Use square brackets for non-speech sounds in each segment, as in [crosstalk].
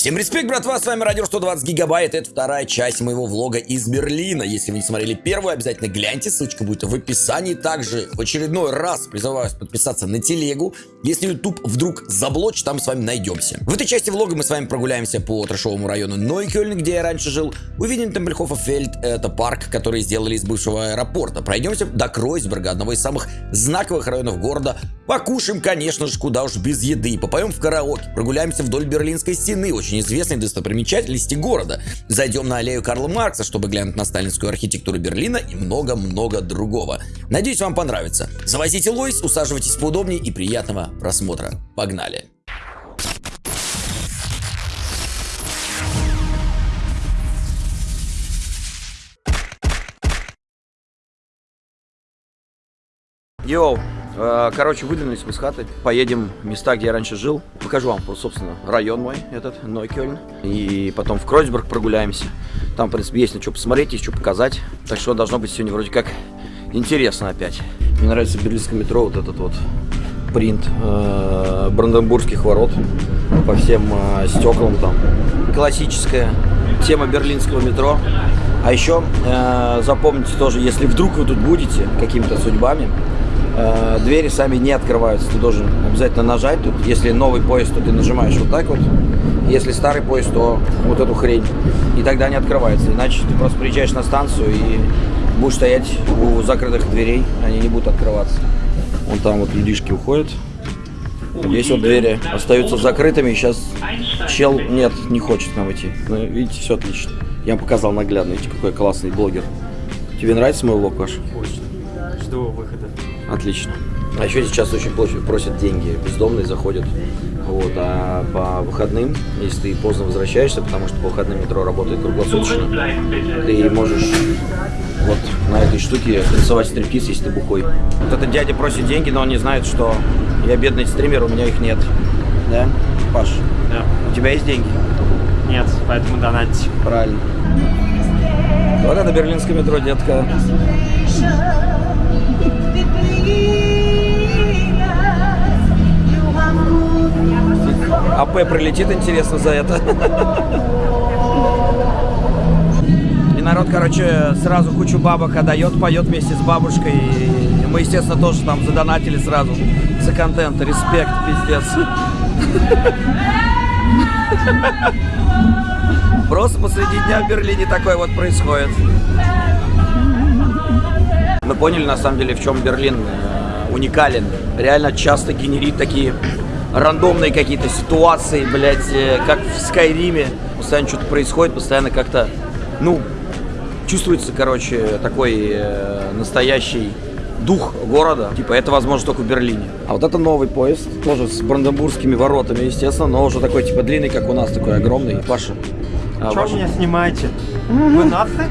Всем респект, братва, с вами Радио 120 Гигабайт, это вторая часть моего влога из Берлина. Если вы не смотрели первую, обязательно гляньте, ссылочка будет в описании. Также в очередной раз призываю вас подписаться на телегу. Если YouTube вдруг заблочит, там с вами найдемся. В этой части влога мы с вами прогуляемся по трешовому району Нойкёльн, где я раньше жил. Увидим Темпельхофа-Фельд, это парк, который сделали из бывшего аэропорта. Пройдемся до Кройсберга, одного из самых знаковых районов города. Покушаем, конечно же, куда уж без еды. Попоем в караоке, прогуляемся вдоль Берлинской стены, очень известной достопримечательности города. Зайдем на аллею Карла Маркса, чтобы глянуть на сталинскую архитектуру Берлина и много-много другого. Надеюсь, вам понравится. Завозите лойс, усаживайтесь поудобнее и приятного просмотра. Погнали! Йоу, короче, выдвинулись мы с хаты, поедем в места, где я раньше жил. Покажу вам, собственно, район мой этот, Нойкёльн. И потом в Кройсберг прогуляемся. Там, в принципе, есть на что посмотреть, есть что показать. Так что должно быть сегодня вроде как интересно опять. Мне нравится в берлинском метро вот этот вот принт э, Бранденбургских ворот по всем э, стеклам там. Классическая тема берлинского метро. А еще э, запомните тоже, если вдруг вы тут будете какими-то судьбами, э, двери сами не открываются. Ты должен обязательно нажать тут. Если новый поезд, то ты нажимаешь вот так вот. Если старый поезд, то вот эту хрень. И тогда не открывается. Иначе ты просто приезжаешь на станцию и будешь стоять у закрытых дверей. Они не будут открываться. Вон там вот людишки уходят. Здесь вот двери остаются закрытыми. Сейчас чел, нет, не хочет нам идти. Ну, видите, все отлично. Я вам показал наглядно. Видите, какой классный блогер. Тебе нравится мой влог, Паш? Очень. Жду выхода. Отлично. А еще сейчас очень просят деньги. Бездомные заходят. Вот, а по выходным, если ты поздно возвращаешься, потому что по выходным метро работает круглосуточно, ты можешь вот на этой штуке танцевать стриптиз, если ты бухой. Вот этот дядя просит деньги, но он не знает, что я бедный стример, у меня их нет. Да? Паш? Да. У тебя есть деньги? Нет, поэтому донатить. Правильно. Вот это берлинское метро, детка. АП прилетит, интересно, за это. И народ, короче, сразу кучу бабок отдает, поет вместе с бабушкой. И мы, естественно, тоже там задонатили сразу за контент. Респект, пиздец. Просто посреди дня в Берлине такое вот происходит. Мы поняли, на самом деле, в чем Берлин э, уникален. Реально часто генерит такие рандомные какие-то ситуации, блядь, э, как в Скайриме. Постоянно что-то происходит, постоянно как-то, ну, чувствуется, короче, такой э, настоящий дух города. Типа, это возможно только в Берлине. А вот это новый поезд, тоже с бранденбургскими воротами, естественно, но уже такой, типа, длинный, как у нас, такой огромный. Паша. А, Что меня снимаете? [laughs] Вы нации?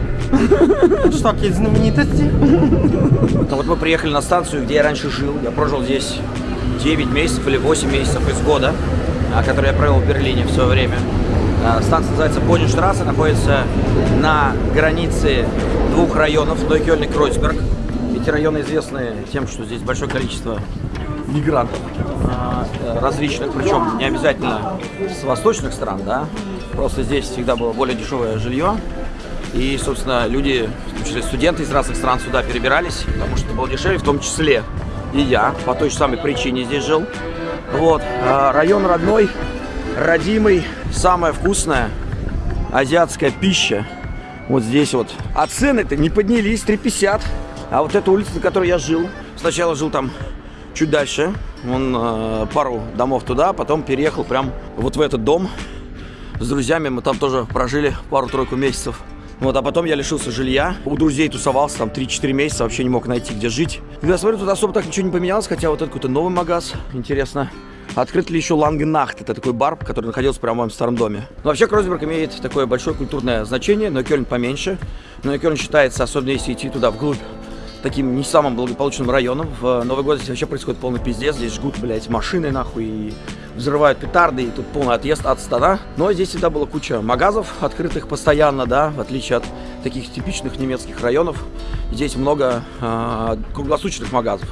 Что, какие знаменитости? Ну вот мы приехали на станцию, где я раньше жил. Я прожил здесь 9 месяцев или 8 месяцев из года, а, который я провел в Берлине в свое время. А, станция называется Боденштрассе, находится на границе двух районов, Нойкёльн и Кройсберг. Эти районы известны тем, что здесь большое количество мигрантов а, различных, причем не обязательно с восточных стран, да, просто здесь всегда было более дешевое жилье, и, собственно, люди, в том числе студенты из разных стран сюда перебирались, потому что было дешевле, в том числе и я по той же самой причине здесь жил. Вот, а, район родной, родимый, самая вкусная азиатская пища. Вот здесь вот. А цены-то не поднялись, 3,50. А вот эта улица, на которой я жил, сначала жил там чуть дальше, он э, пару домов туда, потом переехал прям вот в этот дом с друзьями. Мы там тоже прожили пару-тройку месяцев. Вот, а потом я лишился жилья. У друзей тусовался там 3-4 месяца, вообще не мог найти, где жить. Когда смотрю, тут особо так ничего не поменялось, хотя вот это какой-то новый магаз. Интересно, открыт ли еще Лангенахт? Это такой бар, который находился прямо в моем старом доме. Но вообще Кройсберг имеет такое большое культурное значение, но Кёльн поменьше. Но Кёльн считается, особенно если идти туда вглубь, таким не самым благополучным районом. В Новый год здесь вообще происходит полный пиздец. Здесь жгут, блядь, машины нахуй и взрывают петарды, и тут полный отъезд от стада. Но здесь всегда была куча магазов, открытых постоянно, да, в отличие от таких типичных немецких районов. Здесь много э, круглосуточных магазов.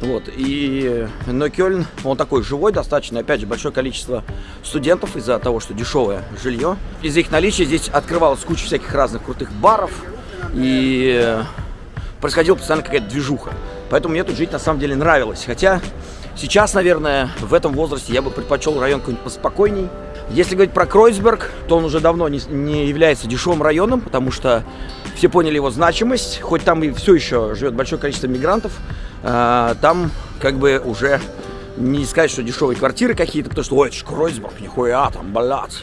Вот, и, но Кёльн, он такой живой достаточно, опять же, большое количество студентов из-за того, что дешевое жилье. Из-за их наличия здесь открывалась куча всяких разных крутых баров, и происходила постоянно какая-то движуха. Поэтому мне тут жить на самом деле нравилось. Хотя сейчас, наверное, в этом возрасте я бы предпочел район какой-нибудь поспокойней. Если говорить про Кройсберг, то он уже давно не, не является дешевым районом, потому что все поняли его значимость. Хоть там и все еще живет большое количество мигрантов, э, там как бы уже не сказать, что дешевые квартиры какие-то, потому что, ой, это ж Кройсберг, нихуя там, блядь.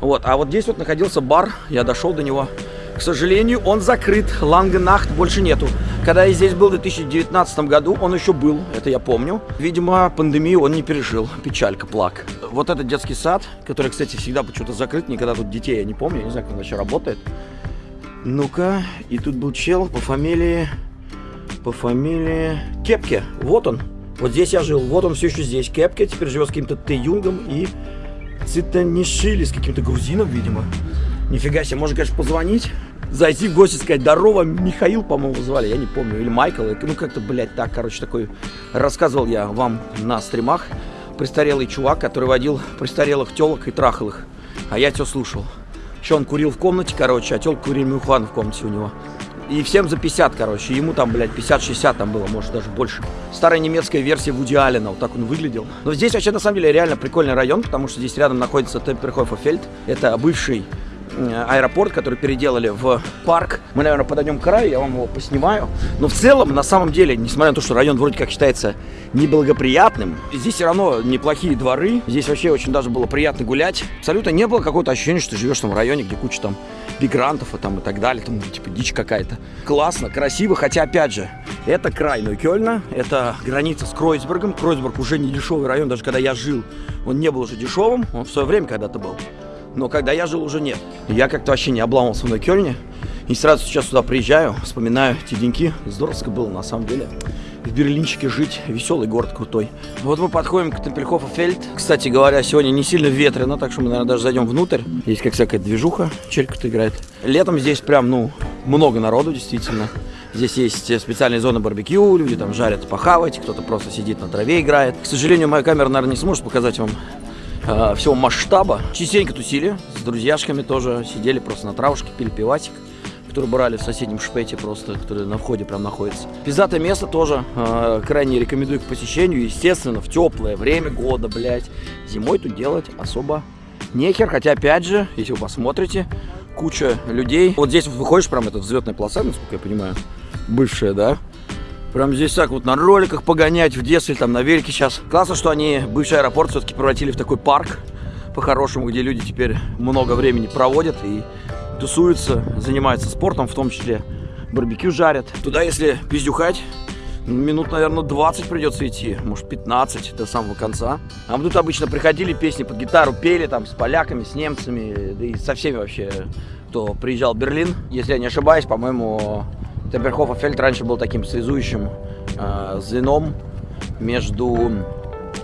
Вот, а вот здесь вот находился бар, я дошел до него. К сожалению, он закрыт, Лангенахт больше нету. Когда я здесь был в 2019 году, он еще был, это я помню. Видимо, пандемию он не пережил, печалька, плак. Вот этот детский сад, который, кстати, всегда почему-то закрыт, никогда тут детей я не помню, я не знаю, как он вообще работает. Ну-ка, и тут был чел по фамилии, по фамилии Кепке, вот он. Вот здесь я жил, вот он все еще здесь, Кепке, теперь живет с каким-то Т. Юнгом и Цитанишили, с каким-то грузином, видимо. Нифига себе, можно, конечно, позвонить, зайти в гости, сказать, здорово, Михаил, по-моему, звали, я не помню, или Майкл, ну как-то, блядь, так, короче, такой, рассказывал я вам на стримах, престарелый чувак, который водил престарелых телок и трахал их, а я все слушал. Еще он курил в комнате, короче, а телка курил мюхан в комнате у него. И всем за 50, короче. Ему там, блядь, 50-60 там было, может, даже больше. Старая немецкая версия Вуди Аллена, вот так он выглядел. Но здесь вообще, на самом деле, реально прикольный район, потому что здесь рядом находится Темперхоффельд. Это бывший аэропорт, который переделали в парк. Мы, наверное, подойдем к краю, я вам его поснимаю. Но в целом, на самом деле, несмотря на то, что район вроде как считается неблагоприятным, здесь все равно неплохие дворы. Здесь вообще очень даже было приятно гулять. Абсолютно не было какого-то ощущения, что живешь в том районе, где куча там мигрантов и, там, и так далее. Там типа дичь какая-то. Классно, красиво, хотя, опять же, это край Нойкёльна, это граница с Кройсбергом. Кройсберг уже не дешевый район, даже когда я жил, он не был уже дешевым, он в свое время когда-то был но когда я жил, уже нет. Я как-то вообще не обламывался в Кёльне. И сразу сейчас сюда приезжаю, вспоминаю те деньки. Здоровско было, на самом деле. В Берлинчике жить, веселый город крутой. Вот мы подходим к Темпельхофа Фельд. Кстати говоря, сегодня не сильно ветрено, так что мы, наверное, даже зайдем внутрь. Есть как всякая движуха, черик играет. Летом здесь прям, ну, много народу, действительно. Здесь есть специальные зоны барбекю, люди там жарят похавать, кто-то просто сидит на траве играет. К сожалению, моя камера, наверное, не сможет показать вам э, всего масштаба. Частенько тусили, с друзьяшками тоже сидели просто на травушке, пили пивасик который брали в соседнем шпете просто, который на входе прям находится. Пиздатое место тоже э, крайне рекомендую к посещению. Естественно, в теплое время года, блядь. Зимой тут делать особо нехер. Хотя, опять же, если вы посмотрите, куча людей. Вот здесь выходишь, прям это взлетная полоса, насколько я понимаю, бывшая, да? Прям здесь так вот на роликах погонять в детстве, там на велике сейчас. Классно, что они бывший аэропорт все-таки превратили в такой парк по-хорошему, где люди теперь много времени проводят и тусуются, занимаются спортом, в том числе барбекю жарят. Туда, если пиздюхать, минут, наверное, 20 придется идти, может 15 до самого конца. А мы тут обычно приходили, песни под гитару пели, там, с поляками, с немцами, да и со всеми вообще, кто приезжал в Берлин. Если я не ошибаюсь, по-моему, Темперхофа Фельд раньше был таким связующим э, звеном между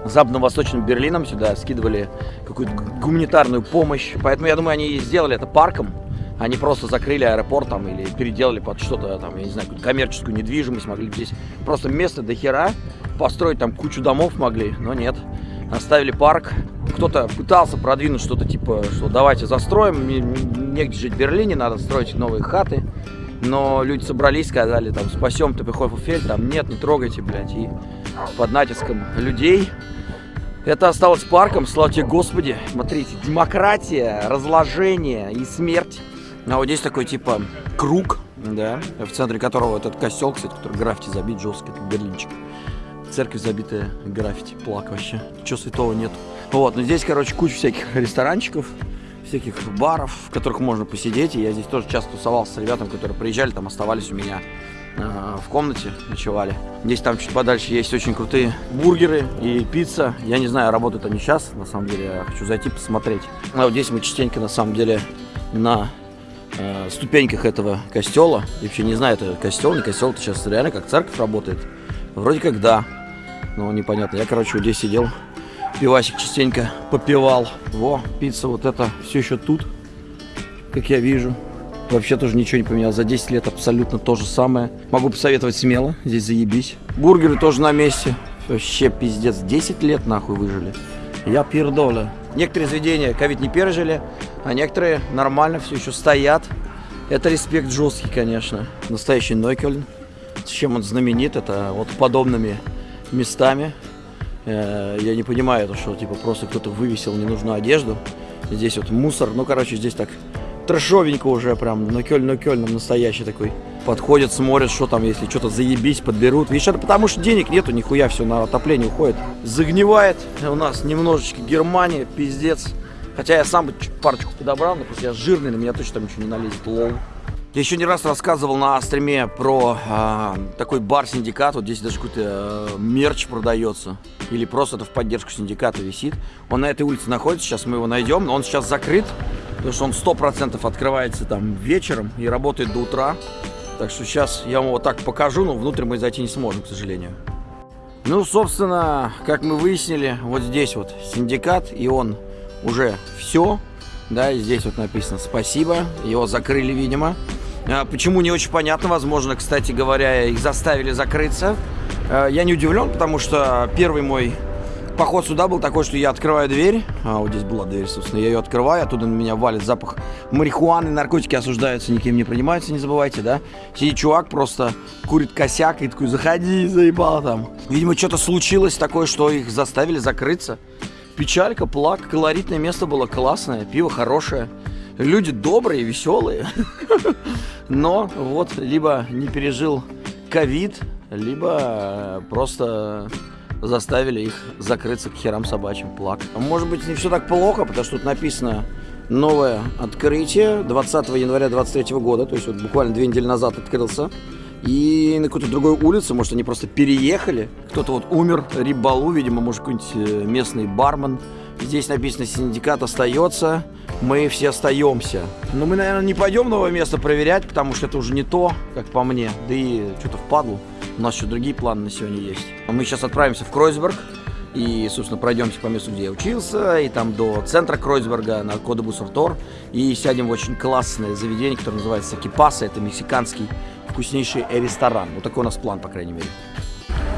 западно-восточным Берлином. Сюда скидывали какую-то гуманитарную помощь. Поэтому я думаю, они сделали это парком. Они просто закрыли аэропорт там или переделали под что-то там, я не знаю, коммерческую недвижимость. Могли здесь просто место до хера построить там кучу домов могли, но нет. Оставили парк. Кто-то пытался продвинуть что-то типа, что давайте застроим, негде жить в Берлине, надо строить новые хаты. Но люди собрались, сказали, там, спасем Топихойфельд, там, нет, не трогайте, блядь, и под натиском людей это осталось парком, слава тебе, Господи. Смотрите, демократия, разложение и смерть. А вот здесь такой, типа, круг, да, в центре которого этот костел, кстати, который граффити забит жесткий, это Берлинчик. Церковь забитая граффити, плак вообще. Чего святого нет. Вот, но здесь, короче, куча всяких ресторанчиков, всяких баров, в которых можно посидеть. И я здесь тоже часто тусовался с ребятами, которые приезжали, там оставались у меня э, в комнате, ночевали. Здесь там чуть подальше есть очень крутые бургеры и пицца. Я не знаю, работают они сейчас, на самом деле, я хочу зайти посмотреть. А вот здесь мы частенько, на самом деле, на э, ступеньках этого костела. Я вообще не знаю, это костел, не костел, это сейчас реально как церковь работает. Вроде как да, но непонятно. Я, короче, здесь сидел, пивасик частенько попивал. Во, пицца вот это все еще тут, как я вижу. Вообще тоже ничего не поменялось. За 10 лет абсолютно то же самое. Могу посоветовать смело. Здесь заебись. Бургеры тоже на месте. Вообще пиздец. 10 лет нахуй выжили. Я пердоля. Некоторые заведения ковид не пережили, а некоторые нормально все еще стоят. Это респект жесткий, конечно. Настоящий Нойкельн. С чем он знаменит, это вот подобными местами. Э, я не понимаю, это что, типа, просто кто-то вывесил ненужную одежду. Здесь вот мусор. Ну, короче, здесь так трэшовенько уже прям. Но Кёльн, но Кёльн настоящий такой. Подходят, смотрят, что там, если что-то заебись, подберут. Видишь, это потому что денег нету, нихуя все на отопление уходит. Загнивает у нас немножечко Германия, пиздец. Хотя я сам бы парочку подобрал, но просто я жирный, на меня точно там ничего не налезет, лол. Я еще не раз рассказывал на стриме про э, такой бар-синдикат. Вот здесь даже какой-то э, мерч продается. Или просто это в поддержку синдиката висит. Он на этой улице находится, сейчас мы его найдем. Он сейчас закрыт, потому что он 100% открывается там вечером и работает до утра. Так что сейчас я вам вот так покажу, но внутрь мы зайти не сможем, к сожалению. Ну, собственно, как мы выяснили, вот здесь вот синдикат, и он уже все. Да, здесь вот написано «Спасибо». Его закрыли, видимо. А, почему, не очень понятно. Возможно, кстати говоря, их заставили закрыться. А, я не удивлен, потому что первый мой поход сюда был такой, что я открываю дверь. А, вот здесь была дверь, собственно. Я ее открываю, оттуда на меня валит запах марихуаны. Наркотики осуждаются, никем не принимаются, не забывайте, да? Сидит чувак, просто курит косяк и такой, заходи, заебал там. Видимо, что-то случилось такое, что их заставили закрыться. Печалька, плак, колоритное место было классное, пиво хорошее. Люди добрые, веселые. Но вот либо не пережил ковид, либо просто заставили их закрыться к херам собачьим, плак. Может быть, не все так плохо, потому что тут написано новое открытие 20 января 23 года, то есть вот буквально две недели назад открылся. И на какой-то другой улице, может, они просто переехали. Кто-то вот умер, Рибалу, видимо, может, какой-нибудь э, местный бармен. Здесь написано «Синдикат остается» мы все остаемся. Но мы, наверное, не пойдем новое место проверять, потому что это уже не то, как по мне. Да и что-то впадло. У нас еще другие планы на сегодня есть. Мы сейчас отправимся в Кройцберг. И, собственно, пройдемся по месту, где я учился, и там до центра Кройсберга на Кодебус-Артор. И сядем в очень классное заведение, которое называется Кипаса. Это мексиканский вкуснейший ресторан. Вот такой у нас план, по крайней мере.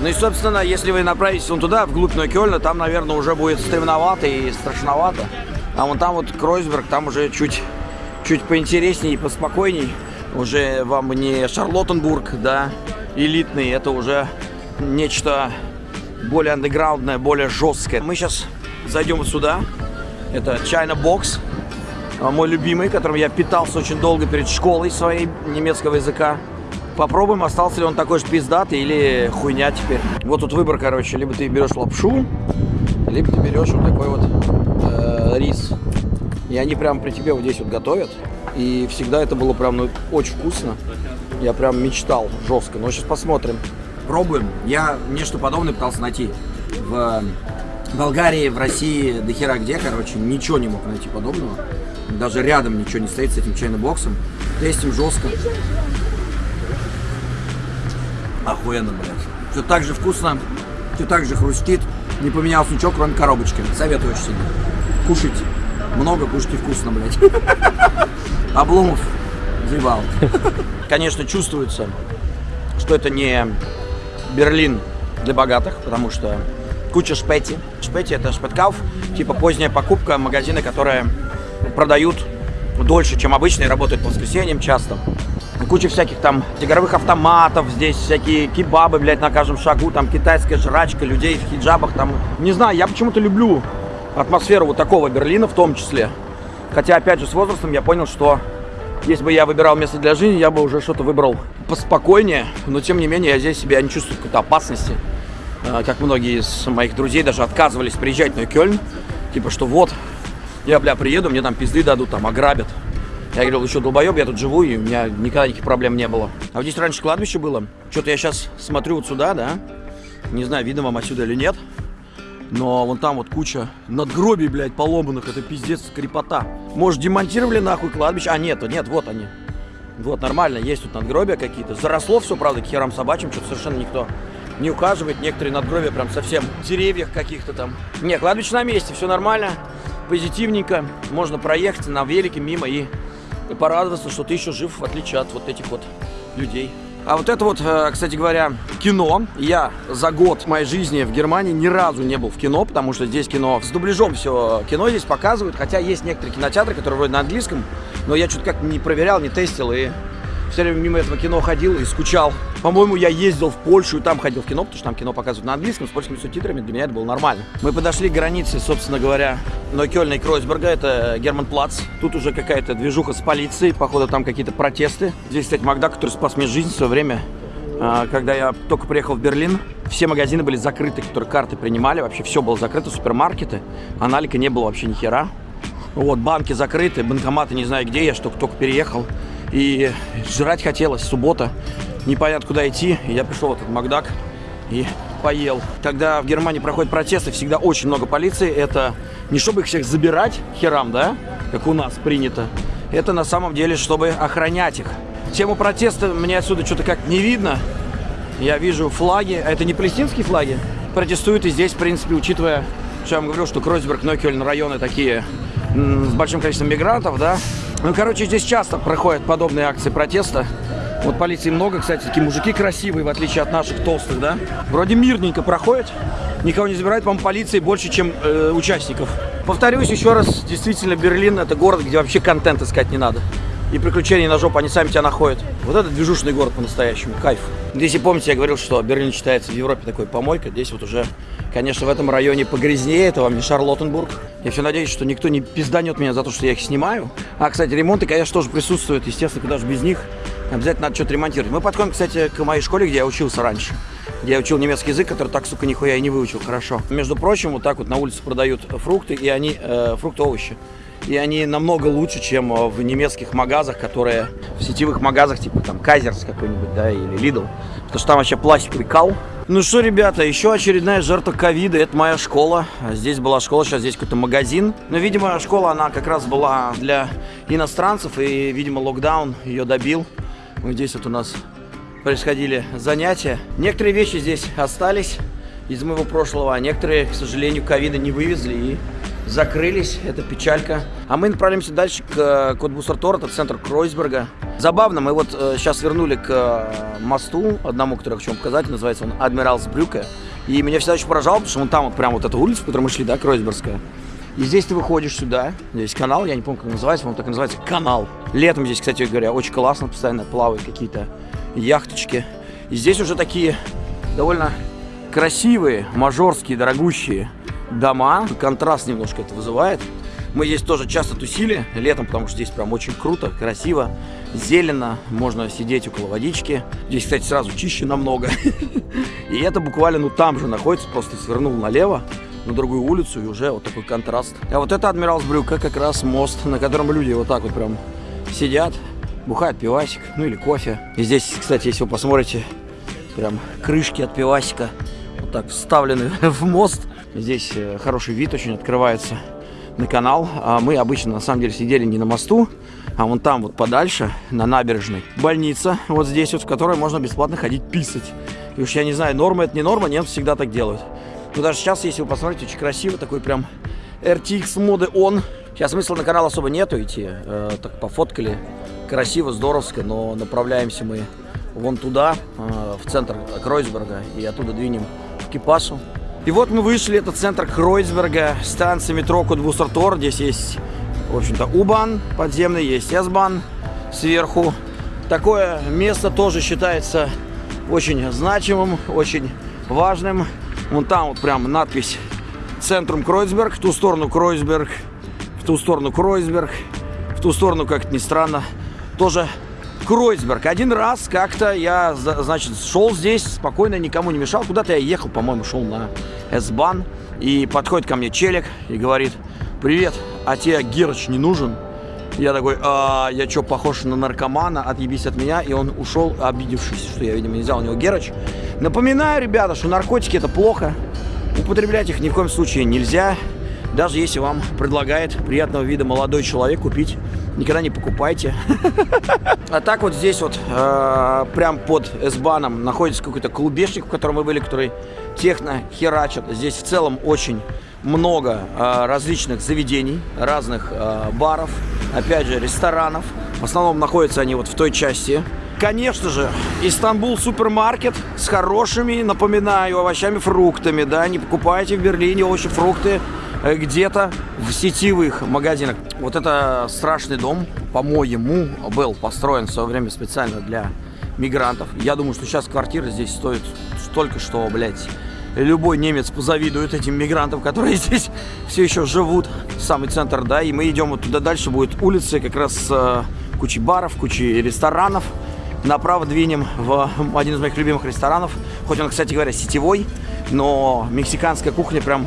Ну и, собственно, если вы направитесь вон туда, вглубь Нойкёльна, там, наверное, уже будет стремновато и страшновато. А вон там вот Кройсберг, там уже чуть, чуть поинтереснее и поспокойней. Уже вам не Шарлоттенбург, да, элитный, это уже нечто более андеграундное, более жесткое. Мы сейчас зайдем сюда. Это China Box, а, мой любимый, которым я питался очень долго перед школой своей немецкого языка. Попробуем, остался ли он такой же пиздатый или хуйня теперь. Вот тут выбор, короче, либо ты берешь лапшу, либо ты берешь вот такой вот рис. И они прям при тебе вот здесь вот готовят. И всегда это было прям ну, очень вкусно. Я прям мечтал жестко. Но сейчас посмотрим. Пробуем. Я нечто подобное пытался найти в Болгарии, в России, до хера где, короче, ничего не мог найти подобного. Даже рядом ничего не стоит с этим чайным боксом. Тестим жестко. Охуенно, блядь. Все так же вкусно, все так же хрустит. Не поменялось ничего, кроме коробочки. Советую очень сильно. Кушать много, кушайте вкусно, блядь. [laughs] Обломов заебал. Конечно, чувствуется, что это не Берлин для богатых, потому что куча шпети. Шпети это шпеткауф, типа поздняя покупка магазины, которые продают дольше, чем обычно и работают по воскресеньям часто. Куча всяких там игровых автоматов, здесь всякие кебабы, блядь, на каждом шагу, там китайская жрачка, людей в хиджабах, там, не знаю, я почему-то люблю атмосферу вот такого Берлина в том числе. Хотя, опять же, с возрастом я понял, что если бы я выбирал место для жизни, я бы уже что-то выбрал поспокойнее, но тем не менее я здесь себя не чувствую какой-то опасности. А, как многие из моих друзей даже отказывались приезжать на Кёльн, типа что вот, я, бля, приеду, мне там пизды дадут, там ограбят. Я говорил, еще долбоеб, я тут живу, и у меня никогда никаких проблем не было. А вот здесь раньше кладбище было. Что-то я сейчас смотрю вот сюда, да? Не знаю, видно вам отсюда или нет. Но вон там вот куча надгробий, блядь, поломанных. Это пиздец крепота. Может, демонтировали нахуй кладбище? А, нет, нет, вот они. Вот, нормально, есть тут надгробия какие-то. Заросло все, правда, к херам собачьим, что-то совершенно никто не ухаживает. Некоторые надгробия прям совсем в деревьях каких-то там. Не, кладбище на месте, все нормально, позитивненько. Можно проехать на велике мимо и порадоваться, что ты еще жив, в отличие от вот этих вот людей. А вот это вот, э, кстати говоря, кино. Я за год моей жизни в Германии ни разу не был в кино, потому что здесь кино с дубляжом все кино здесь показывают. Хотя есть некоторые кинотеатры, которые вроде на английском, но я что-то как не проверял, не тестил и все время мимо этого кино ходил и скучал. По-моему, я ездил в Польшу и там ходил в кино, потому что там кино показывают на английском с польскими субтитрами. Для меня это было нормально. Мы подошли к границе, собственно говоря, Нойкёльна и Кройсберга. Это Герман-Плац. Тут уже какая-то движуха с полицией. Походу, там какие-то протесты. Здесь, кстати, Макдак, который спас мне жизнь в свое время. А, когда я только приехал в Берлин, все магазины были закрыты, которые карты принимали. Вообще все было закрыто, супермаркеты. Аналика не было вообще ни хера. Вот, банки закрыты, банкоматы не знаю где, я что только переехал. И жрать хотелось, суббота, непонятно куда идти. Я пришел в этот Макдак и поел. Когда в Германии проходят протесты, всегда очень много полиции. Это не чтобы их всех забирать херам, да, как у нас принято. Это на самом деле, чтобы охранять их. Тему протеста мне отсюда что-то как не видно. Я вижу флаги. А это не палестинские флаги. Протестуют и здесь, в принципе, учитывая, что я вам говорил, что Кройсберг, Нойкельн районы такие с большим количеством мигрантов, да, ну, короче, здесь часто проходят подобные акции протеста. Вот полиции много, кстати, такие мужики красивые, в отличие от наших толстых, да. Вроде мирненько проходят, никого не забирают, по-моему, полиции больше, чем э, участников. Повторюсь еще раз, действительно, Берлин это город, где вообще контент искать не надо. И приключения на жопу, они сами тебя находят. Вот это движушный город по-настоящему, кайф. Если помните, я говорил, что Берлин считается в Европе такой помойкой, здесь вот уже Конечно, в этом районе погрязнее, это вам не Шарлоттенбург. Я все надеюсь, что никто не пизданет меня за то, что я их снимаю. А, кстати, ремонты, конечно, тоже присутствуют, естественно, куда же без них. Обязательно надо что-то ремонтировать. Мы подходим, кстати, к моей школе, где я учился раньше. Где я учил немецкий язык, который так, сука, нихуя и не выучил хорошо. Между прочим, вот так вот на улице продают фрукты, и они, э, фрукты, овощи. И они намного лучше, чем в немецких магазах, которые в сетевых магазах, типа там Кайзерс какой-нибудь, да, или Lidl. Потому что там вообще пластиковый кал, ну что, ребята, еще очередная жертва ковида. Это моя школа. Здесь была школа, сейчас здесь какой-то магазин. Но, видимо, школа, она как раз была для иностранцев. И, видимо, локдаун ее добил. Вот здесь вот у нас происходили занятия. Некоторые вещи здесь остались из моего прошлого, а некоторые, к сожалению, ковида не вывезли и закрылись. Это печалька. А мы направляемся дальше к э, Котбусартор, это центр Кройсберга. Забавно, мы вот э, сейчас вернули к э, мосту, одному, который я хочу вам показать, называется он Адмиралсбрюке. И меня всегда очень поражало, потому что вон там вот прям вот эта улица, по которой мы шли, да, Кройсбергская. И здесь ты выходишь сюда, здесь канал, я не помню, как называется, он так и называется, канал. Летом здесь, кстати говоря, очень классно, постоянно плавают какие-то яхточки. И здесь уже такие довольно красивые, мажорские, дорогущие дома. Контраст немножко это вызывает. Мы здесь тоже часто тусили летом, потому что здесь прям очень круто, красиво, зелено, можно сидеть около водички. Здесь, кстати, сразу чище намного. [laughs] И это буквально, ну, там же находится, просто свернул налево на другую улицу, и уже вот такой контраст. А вот это Адмиралсбрюка, как раз мост, на котором люди вот так вот прям сидят, бухают пивасик, ну или кофе. И здесь, кстати, если вы посмотрите, прям крышки от пивасика вот так вставлены [laughs] в мост. Здесь э, хороший вид очень открывается на канал. А мы обычно, на самом деле, сидели не на мосту, а вон там вот подальше, на набережной. Больница вот здесь вот, в которой можно бесплатно ходить писать. И уж я не знаю, норма это не норма, немцы всегда так делают. Но даже сейчас, если вы посмотрите, очень красиво, такой прям RTX моды он. Сейчас смысла на канал особо нету идти, э, так пофоткали, красиво, здоровско, но направляемся мы вон туда, э, в центр Кройсберга, и оттуда двинем в Кипасу. И вот мы вышли, это центр Кройсберга, станция метро Кудбусартор. Здесь есть, в общем-то, У-бан подземный, есть С-бан сверху. Такое место тоже считается очень значимым, очень важным. Вон там вот прям надпись «Центрум Кройсберг», в ту сторону Кройсберг, в ту сторону Кройсберг, в ту сторону, как ни странно, тоже Кройсберг. Один раз как-то я, значит, шел здесь, спокойно, никому не мешал. Куда-то я ехал, по-моему, шел на S-бан. И подходит ко мне челик и говорит, привет, а тебе Герыч не нужен? Я такой, а, я что, похож на наркомана, отъебись от меня. И он ушел, обидевшись, что я, видимо, не взял у него Герыч. Напоминаю, ребята, что наркотики это плохо. Употреблять их ни в коем случае нельзя. Даже если вам предлагает приятного вида молодой человек купить никогда не покупайте. [laughs] А так вот здесь вот, э, прям под S-баном находится какой-то клубешник, в котором мы были, который техно херачит. Здесь в целом очень много э, различных заведений, разных э, баров, опять же, ресторанов. В основном находятся они вот в той части. Конечно же, Истанбул супермаркет с хорошими, напоминаю, овощами, фруктами, да, не покупайте в Берлине овощи, фрукты где-то в сетевых магазинах. Вот это страшный дом, по-моему, был построен в свое время специально для мигрантов. Я думаю, что сейчас квартира здесь стоит столько, что, блядь, любой немец позавидует этим мигрантам, которые [laughs] здесь все еще живут. Самый центр, да, и мы идем вот туда дальше, будет улицы, как раз э, куча баров, куча ресторанов. Направо двинем в один из моих любимых ресторанов. Хоть он, кстати говоря, сетевой, но мексиканская кухня прям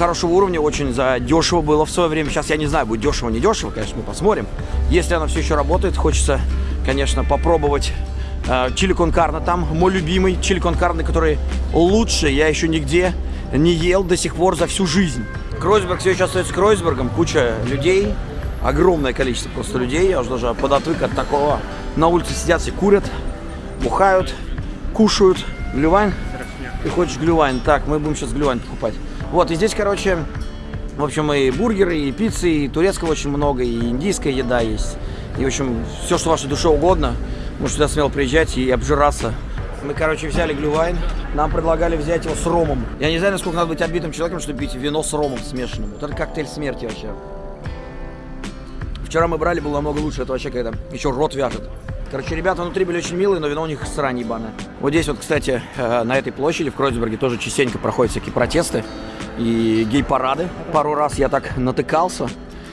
хорошего уровня, очень дешево было в свое время. Сейчас я не знаю, будет дешево, не дешево, конечно, мы посмотрим. Если она все еще работает, хочется, конечно, попробовать э, чили кон карне там, мой любимый чили кон карне, который лучше я еще нигде не ел до сих пор за всю жизнь. Кройсберг все еще остается Кройсбергом, куча людей, огромное количество просто людей, я уже даже подотвык от такого. На улице сидят все курят, бухают, кушают. Глювайн? Ты хочешь глювайн? Так, мы будем сейчас глювайн покупать. Вот, и здесь, короче, в общем, и бургеры, и пиццы, и турецкого очень много, и индийская еда есть. И, в общем, все, что вашей душе угодно, можете сюда смело приезжать и обжираться. Мы, короче, взяли глювайн. Нам предлагали взять его с ромом. Я не знаю, насколько надо быть отбитым человеком, чтобы пить вино с ромом смешанным. Вот это коктейль смерти вообще. Вчера мы брали, было намного лучше. Это вообще когда еще рот вяжет. Короче, ребята внутри были очень милые, но вино у них срань ебаная. Вот здесь вот, кстати, э, на этой площади в Кройсберге тоже частенько проходят всякие протесты и гей-парады. Пару раз я так натыкался.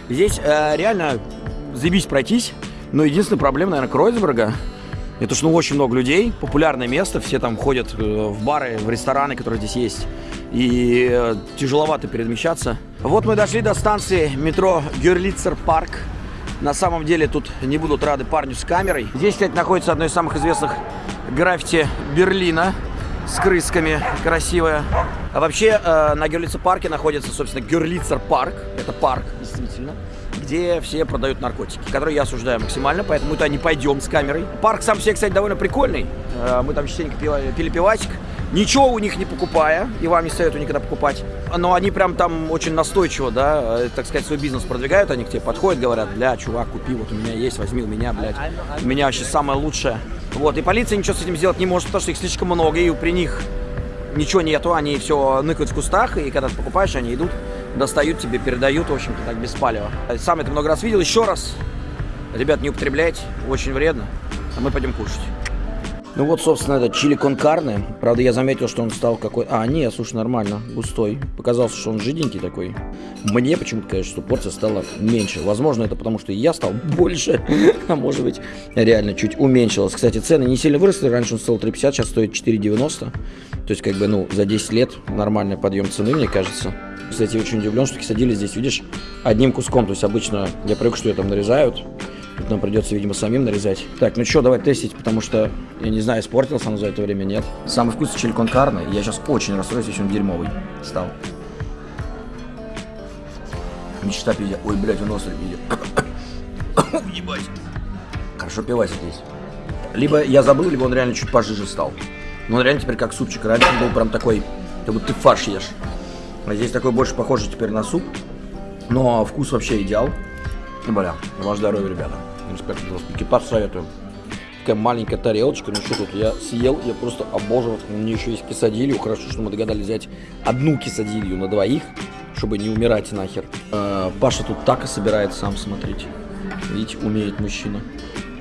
Здесь э, реально заебись пройтись, но единственная проблема, наверное, Кройсберга, это что ну, очень много людей, популярное место, все там ходят э, в бары, в рестораны, которые здесь есть. И э, тяжеловато перемещаться. Вот мы дошли до станции метро Герлицер Парк. На самом деле тут не будут рады парню с камерой. Здесь, кстати, находится одно из самых известных граффити Берлина с крысками, красивая. А вообще э, на Герлицер парке находится, собственно, Герлицер парк. Это парк, действительно где все продают наркотики, которые я осуждаю максимально, поэтому мы туда не пойдем с камерой. Парк сам себе, кстати, довольно прикольный. Э, мы там частенько пили, пили пивасик. Ничего у них не покупая, и вам не советую никогда покупать. Но они прям там очень настойчиво, да, э, так сказать, свой бизнес продвигают. Они к тебе подходят, говорят, бля, чувак, купи, вот у меня есть, возьми у меня, блядь. У меня вообще самое лучшее. Вот, и полиция ничего с этим сделать не может, потому что их слишком много, и при них ничего нету, они все ныкают в кустах, и когда ты покупаешь, они идут достают тебе, передают, в общем-то, так без палева. Сам это много раз видел. Еще раз, ребят, не употребляйте, очень вредно. А мы пойдем кушать. Ну вот, собственно, это чили кон карне. Правда, я заметил, что он стал какой... А, нет, слушай, нормально, густой. Показался, что он жиденький такой. Мне почему-то кажется, что порция стала меньше. Возможно, это потому, что я стал [laughs] больше. а может быть, реально чуть уменьшилось. Кстати, цены не сильно выросли. Раньше он стоил 3,50, сейчас стоит 4,90. То есть, как бы, ну, за 10 лет нормальный подъем цены, мне кажется. Кстати, очень удивлен, что кисадили здесь, видишь, одним куском. То есть обычно я привык, что ее там нарезают. Тут нам придется, видимо, самим нарезать. Так, ну что, давай тестить, потому что, я не знаю, испортился он за это время, нет. Самый вкусный чили кон карне. Я сейчас очень расстроюсь, если он дерьмовый стал. Мечта пиздец. Ой, блядь, он острый пиздец. [coughs] Ебать. Хорошо пивать здесь. Либо я забыл, либо он реально чуть пожиже стал. Но он реально теперь как супчик. Раньше он был прям такой, как будто ты фарш ешь. А здесь такой больше похоже теперь на суп. Но вкус вообще идеал. Бля, ваш здоровье, ребята. Респект, экипаж советую. Такая маленькая тарелочка. Ну что тут, я съел, я просто обожал. У меня еще есть кисадилью. Хорошо, что мы догадались взять одну кисадилью на двоих, чтобы не умирать нахер. Э, Паша тут тако собирает сам, смотрите. Видите, умеет мужчина.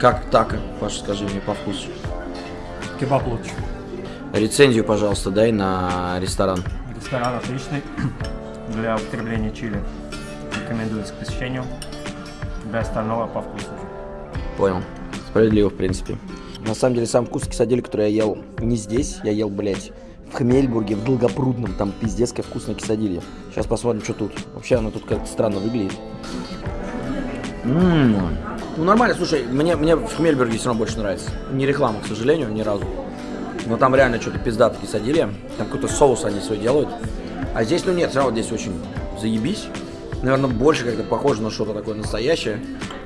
Как тако? Паша, скажи мне по вкусу. Кебаб лучше. Рецензию, пожалуйста, дай на ресторан. Ресторан отличный для употребления чили. Рекомендуется к посещению. Для остального по вкусу. Понял. Справедливо, в принципе. На самом деле, сам вкус кисадили, который я ел не здесь, я ел, блядь, в Хмельбурге, в Долгопрудном, там пиздец как вкусная кисадилья. Сейчас посмотрим, что тут. Вообще оно тут как-то странно выглядит. Ммм. Ну нормально, слушай, мне, мне в Хмельбурге все равно больше нравится. Не реклама, к сожалению, ни разу. Но там реально что-то пиздато кисадилья. Там какой-то соус они свой делают. А здесь, ну нет, все равно здесь очень заебись. Наверное, больше как-то похоже на что-то такое настоящее.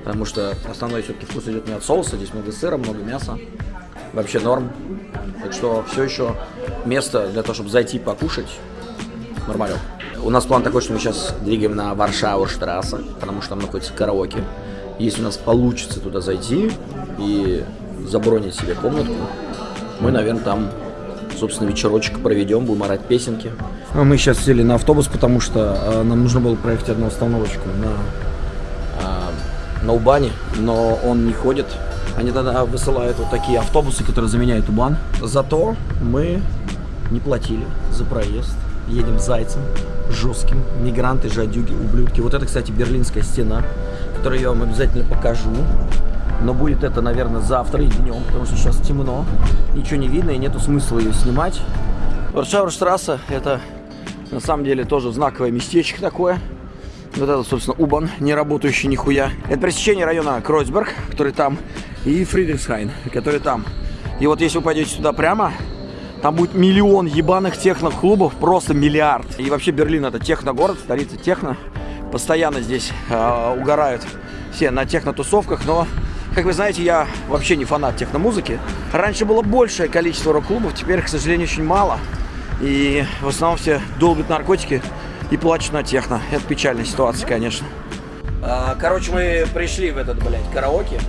Потому что основной все-таки вкус идет не от соуса. Здесь много сыра, много мяса. Вообще норм. Так что все еще место для того, чтобы зайти покушать. Нормально. У нас план такой, что мы сейчас двигаем на Варшаву штрассе, потому что там находится караоке. Если у нас получится туда зайти и забронить себе комнатку, мы, наверное, там, собственно, вечерочек проведем, будем орать песенки. А мы сейчас сели на автобус, потому что э, нам нужно было проехать одну остановочку на, э, на Убане, но он не ходит. Они тогда высылают вот такие автобусы, которые заменяют Убан. Зато мы не платили за проезд. Едем зайцем, жестким. Мигранты, жадюги, ублюдки. Вот это, кстати, Берлинская стена, которую я вам обязательно покажу. Но будет это, наверное, завтра и днем, потому что сейчас темно. Ничего не видно и нету смысла ее снимать. Варшаврштрасса – это на самом деле тоже знаковое местечко такое. Вот это, собственно, Убан, не работающий нихуя. Это пересечение района Кройсберг, который там, и Фридрихсхайн, который там. И вот если вы пойдете сюда прямо, там будет миллион ебаных техно-клубов, просто миллиард. И вообще Берлин это техно-город, столица техно. Постоянно здесь э, угорают все на техно-тусовках, но, как вы знаете, я вообще не фанат техно-музыки. Раньше было большее количество рок-клубов, теперь, к сожалению, очень мало. И в основном все долбят наркотики и плачут на техно. Это печальная ситуация, конечно. А, короче, мы пришли в этот, блядь, караоке.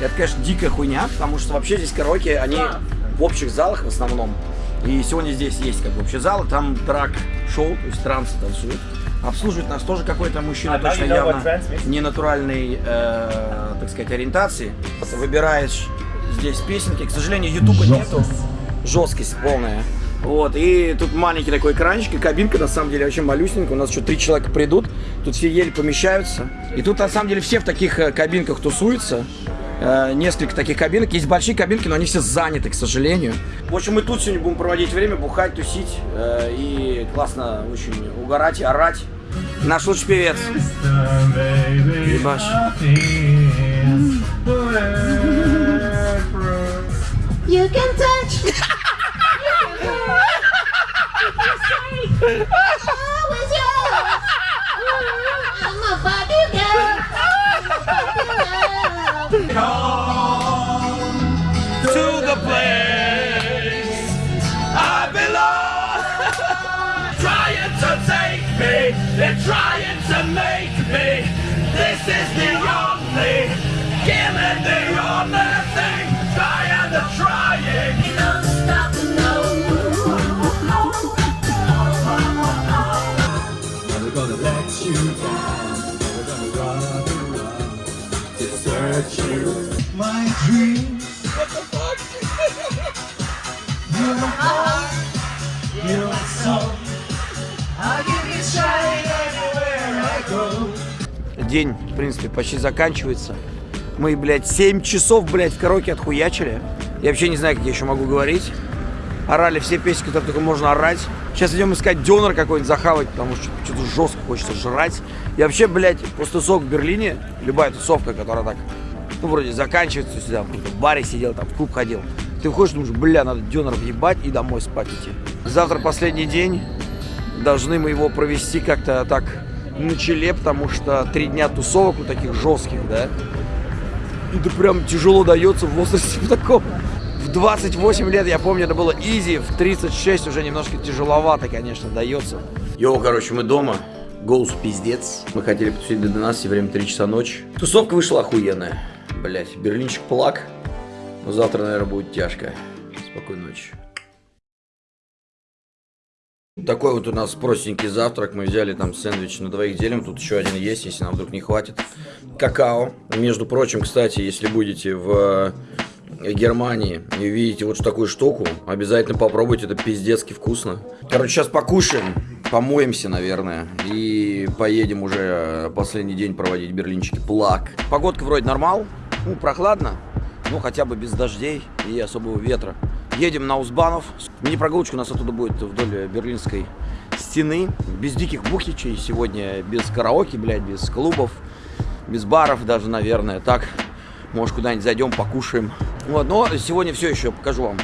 Это, конечно, дикая хуйня, потому что вообще здесь караоке, они в общих залах в основном. И сегодня здесь есть как бы общий зал, там драк-шоу, то есть трансы танцуют. Обслуживает нас тоже какой-то мужчина, А, точно явно не натуральной, э, так сказать, ориентации. Выбираешь здесь песенки. К сожалению, ютуба нету. Жесткость полная. Вот, и тут маленький такой экранчик, и кабинка, на самом деле, вообще малюсенькая. У нас еще три человека придут, тут все еле помещаются. И тут, на самом деле, все в таких э, кабинках тусуются. Э, несколько таких кабинок. Есть большие кабинки, но они все заняты, к сожалению. В общем, мы тут сегодня будем проводить время, бухать, тусить э, и классно очень угорать и орать. Наш лучший певец. Ебаш. You can touch. [laughs] Always yours. День, в принципе, почти заканчивается. Мы, блядь, 7 часов, блядь, в караоке отхуячили. Я вообще не знаю, как я еще могу говорить. Орали все песни, которые только можно орать. Сейчас идем искать донор какой-нибудь захавать, потому что что-то жестко хочется жрать. И вообще, блядь, после тусовок в Берлине, любая тусовка, которая так, ну, вроде заканчивается, сюда в каком-то баре сидел, там, в клуб ходил. Ты выходишь, думаешь, бля, надо донор въебать и домой спать идти. Завтра последний день. Должны мы его провести как-то так на челе, потому что три дня тусовок вот таких жестких, да. Это прям тяжело дается в возрасте [laughs] в таком. В 28 лет, я помню, это было изи, в 36 уже немножко тяжеловато, конечно, дается. Йоу, короче, мы дома. Голос пиздец. Мы хотели потусить до 12, время 3 часа ночи. Тусовка вышла охуенная. Блять, берлинчик плак. Но завтра, наверное, будет тяжко. Спокойной ночи. Такой вот у нас простенький завтрак. Мы взяли там сэндвич на двоих делим. Тут еще один есть, если нам вдруг не хватит. Какао. Между прочим, кстати, если будете в э, Германии и увидите вот такую штуку, обязательно попробуйте. Это пиздецки вкусно. Короче, сейчас покушаем. Помоемся, наверное. И поедем уже э, последний день проводить в Берлинчике. Плак. Погодка вроде нормал. Ну, прохладно. Ну, хотя бы без дождей и особого ветра. Едем на Узбанов. Мини-прогулочка у нас оттуда будет вдоль Берлинской стены. Без диких бухичей сегодня, без караоке, блядь, без клубов, без баров даже, наверное. Так, может, куда-нибудь зайдем, покушаем. Вот, но сегодня все еще покажу вам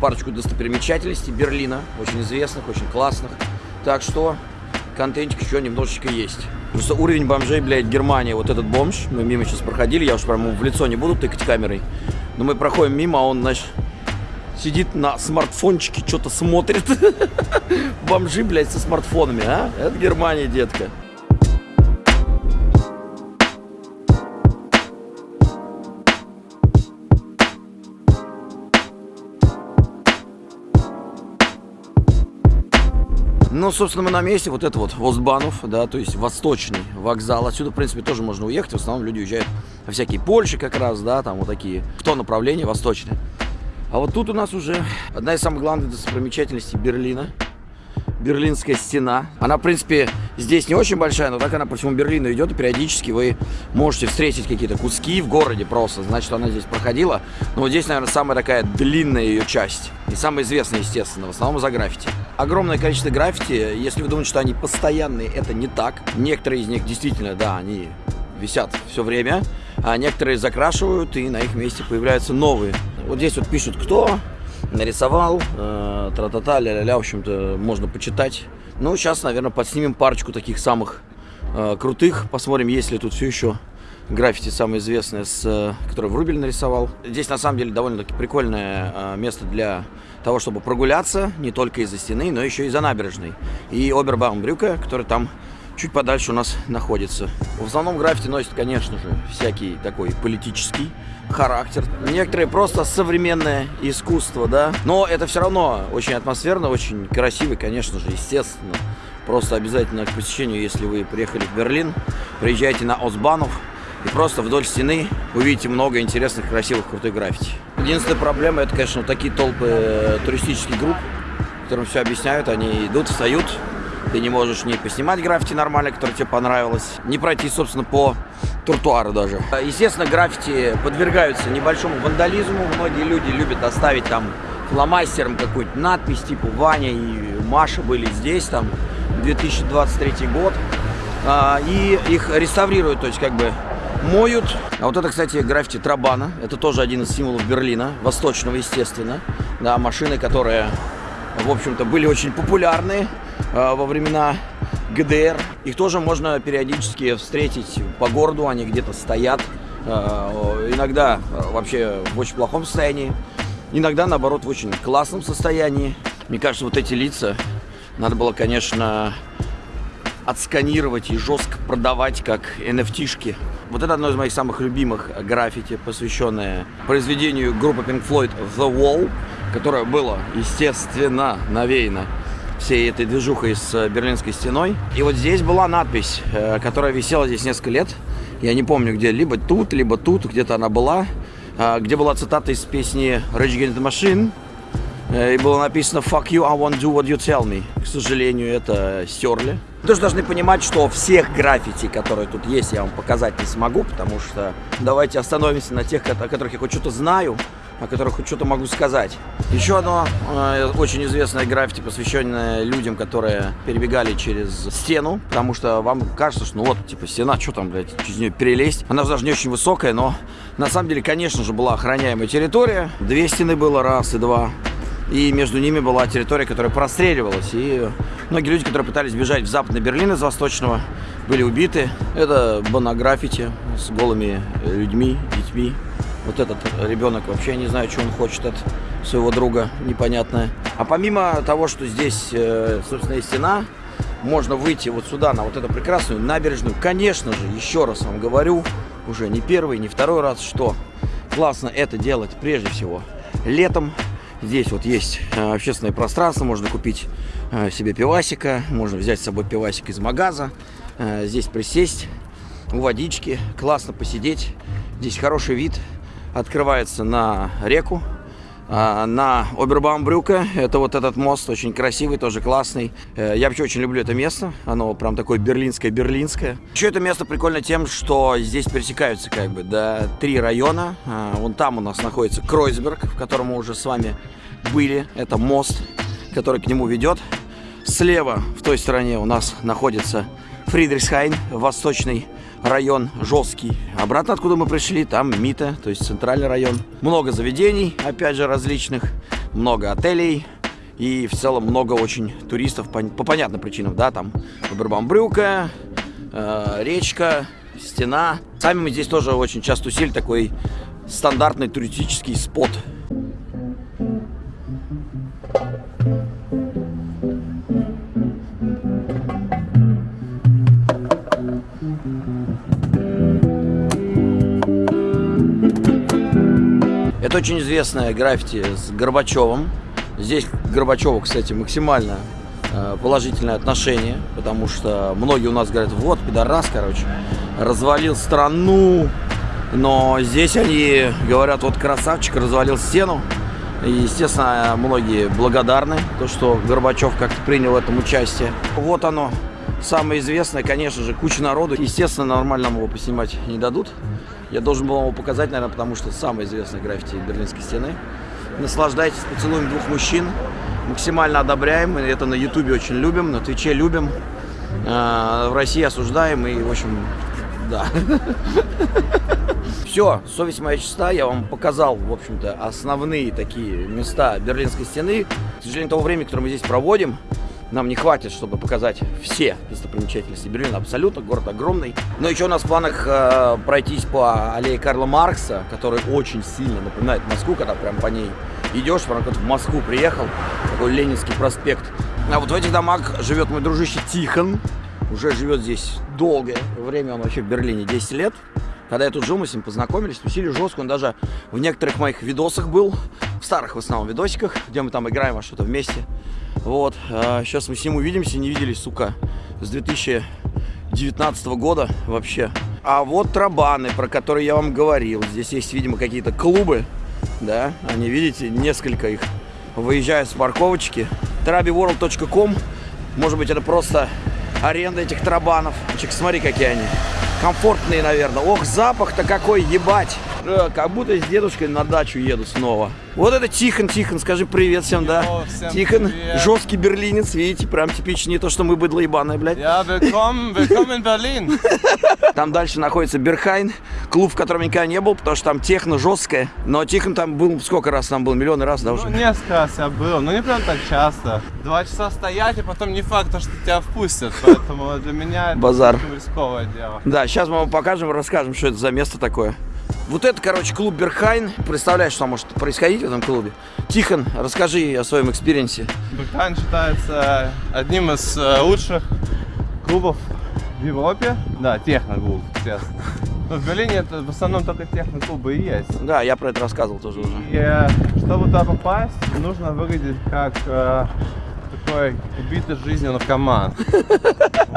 парочку достопримечательностей Берлина. Очень известных, очень классных. Так что контентик еще немножечко есть. Просто уровень бомжей, блядь, Германия. Вот этот бомж, мы мимо сейчас проходили, я уж прям в лицо не буду тыкать камерой. Но мы проходим мимо, а он, значит, сидит на смартфончике, что-то смотрит. [laughs] Бомжи, блядь, со смартфонами, а? Это Германия, детка. Ну, собственно, мы на месте. Вот это вот Востбанов, да, то есть восточный вокзал. Отсюда, в принципе, тоже можно уехать. В основном люди уезжают во всякие Польши как раз, да, там вот такие. В то направление восточное. А вот тут у нас уже одна из самых главных достопримечательностей Берлина. Берлинская стена. Она, в принципе, здесь не очень большая, но так она по всему Берлину идет, и периодически вы можете встретить какие-то куски в городе просто. Значит, она здесь проходила. Но вот здесь, наверное, самая такая длинная ее часть. И самая известная, естественно, в основном за граффити. Огромное количество граффити. Если вы думаете, что они постоянные, это не так. Некоторые из них действительно, да, они висят все время, а некоторые закрашивают, и на их месте появляются новые. Вот здесь вот пишут, кто нарисовал, э, тра-та-та, ля-ля-ля, в общем-то, можно почитать. Ну, сейчас, наверное, подснимем парочку таких самых э, крутых, посмотрим, есть ли тут все еще граффити самое известное, с, э, которое Врубель нарисовал. Здесь, на самом деле, довольно-таки прикольное э, место для того, чтобы прогуляться, не только из-за стены, но еще и за набережной. И Обербаумбрюка, который там чуть подальше у нас находится. В основном граффити носит, конечно же, всякий такой политический характер. Некоторые просто современное искусство, да. Но это все равно очень атмосферно, очень красиво, конечно же, естественно. Просто обязательно к посещению, если вы приехали в Берлин, приезжайте на Осбанов и просто вдоль стены увидите много интересных, красивых, крутых граффити. Единственная проблема, это, конечно, такие толпы э, туристических групп, которым все объясняют, они идут, встают, ты не можешь не поснимать граффити нормально, которое тебе понравилось, не пройти, собственно, по тротуару даже. Естественно, граффити подвергаются небольшому вандализму. Многие люди любят оставить там фломастером какую-нибудь надпись, типа Ваня и Маша были здесь, там, 2023 год. А, И их реставрируют, то есть как бы моют. А вот это, кстати, граффити Трабана. Это тоже один из символов Берлина, восточного, естественно. Да, машины, которые, в общем-то, были очень популярны во времена ГДР. Их тоже можно периодически встретить по городу, они где-то стоят. Э, иногда э, вообще в очень плохом состоянии, иногда, наоборот, в очень классном состоянии. Мне кажется, вот эти лица надо было, конечно, отсканировать и жестко продавать как NFT-шки. Вот это одно из моих самых любимых граффити, посвященное произведению группы Pink Floyd The Wall, которое было, естественно, навеяно всей этой движухой с э, Берлинской стеной. И вот здесь была надпись, э, которая висела здесь несколько лет. Я не помню где, либо тут, либо тут, где-то она была, э, где была цитата из песни Rage Against the Machine. Э, И было написано «Fuck you, I won't do what you tell me». К сожалению, это стерли. Вы тоже должны понимать, что всех граффити, которые тут есть, я вам показать не смогу, потому что давайте остановимся на тех, о которых я хоть что-то знаю, о которых хоть что-то могу сказать. Еще одно э, очень известное граффити, посвященное людям, которые перебегали через стену, потому что вам кажется, что ну вот, типа, стена, что там, блядь, через нее перелезть. Она же даже не очень высокая, но на самом деле, конечно же, была охраняемая территория. Две стены было, раз и два. И между ними была территория, которая простреливалась. И многие люди, которые пытались бежать в западный Берлин из восточного, были убиты. Это банограффити с голыми людьми, детьми. Вот этот ребенок вообще не знаю, что он хочет от своего друга, непонятное. А помимо того, что здесь, э, собственно, и стена, можно выйти вот сюда, на вот эту прекрасную набережную. Конечно же, еще раз вам говорю, уже не первый, не второй раз, что классно это делать прежде всего летом. Здесь вот есть э, общественное пространство, можно купить э, себе пивасика, можно взять с собой пивасик из магаза, здесь присесть у водички, классно посидеть. Здесь хороший вид, открывается на реку, а, на Обербаумбрюка. Это вот этот мост, очень красивый, тоже классный. Э, Я вообще очень люблю это место. Оно прям такое берлинское-берлинское. Еще это место прикольно тем, что здесь пересекаются как бы, да, три района. А, Вон там у нас находится Кройсберг, в котором мы уже с вами были. Это мост, который к нему ведет. Слева, в той стороне, у нас находится Фридрихсхайн, восточный район жесткий. Обратно, откуда мы пришли, там Мита, то есть центральный район. Много заведений, опять же, различных, много отелей и в целом много очень туристов по, по понятным причинам, да, там Брюка, э, речка, стена. Сами мы здесь тоже очень часто усилили такой стандартный туристический спот. Это очень известная граффити с Горбачевым. Здесь Горбачеву, кстати, максимально э, положительное отношение, потому что многие у нас говорят, вот, пидорас, короче, развалил страну, но здесь они говорят, вот красавчик, развалил стену. И, естественно, многие благодарны, то, что Горбачев как-то принял в этом участие. Вот оно, самое известное, конечно же, куча народу. Естественно, нормально его поснимать не дадут. Я должен был вам его показать, наверное, потому что самое известное граффити Берлинской стены. Наслаждайтесь поцелуем двух мужчин. Максимально одобряем. Это на Ютубе очень любим, на Твиче любим. А, В России осуждаем и, в общем, да. [laughs] Все, совесть моя чиста, я вам показал, в общем-то, основные такие места Берлинской стены. К сожалению, того времени, которое мы здесь проводим, нам не хватит, чтобы показать все достопримечательности Берлина. Абсолютно, город огромный. Но еще у нас в планах э, пройтись по аллее Карла Маркса, который очень сильно напоминает Москву, когда прям по ней идешь, прям как в Москву приехал, такой Ленинский проспект. А вот в этих домах живет мой дружище Тихон, уже живет здесь долгое время, он вообще в Берлине 10 лет. Когда я тут жил, мы с ним познакомились, тусили жестко, он даже в некоторых моих видосах был, в старых в основном видосиках, где мы там играем во что-то вместе. Вот, а сейчас мы с ним увидимся, не виделись, сука, с 2019 года вообще. А вот Трабаны, про которые я вам говорил, здесь есть, видимо, какие-то клубы, да, они, видите, несколько их, выезжают с парковочки. trabiworld.com, может быть, это просто аренда этих трабанов. Чик, смотри, какие они. Комфортные, наверное. Ох, запах-то какой, ебать. Э, как будто с дедушкой на дачу еду снова. Вот это Тихон, Тихон, скажи привет всем, да? Всем Тихон, привет. жесткий берлинец, видите, прям типичный, не то, что мы быдло ебаное, блядь. Ja, willkommen, willkommen in Berlin. [laughs] Там дальше находится Берхайн, клуб, в котором я никогда не был, потому что там техно жесткое. Но Тихон там был, сколько раз там был, миллионы раз, да, Ну, уже? несколько раз я был, но не прям так часто. Два часа стоять, и потом не факт, что тебя впустят. Поэтому для меня это Базар. рисковое дело. Да, сейчас мы вам покажем, расскажем, что это за место такое. Вот это, короче, клуб Berghain. Представляешь, что может происходить в этом клубе? Тихон, расскажи о своем experience е. Berghain считается одним из э, лучших клубов в Европе. Да, техно-клуб, естественно. Но в Берлине это в основном только техно-клубы и есть. Да, я про это рассказывал тоже уже. И э, чтобы туда попасть, нужно выглядеть как э, такой убитый жизнью наркоман.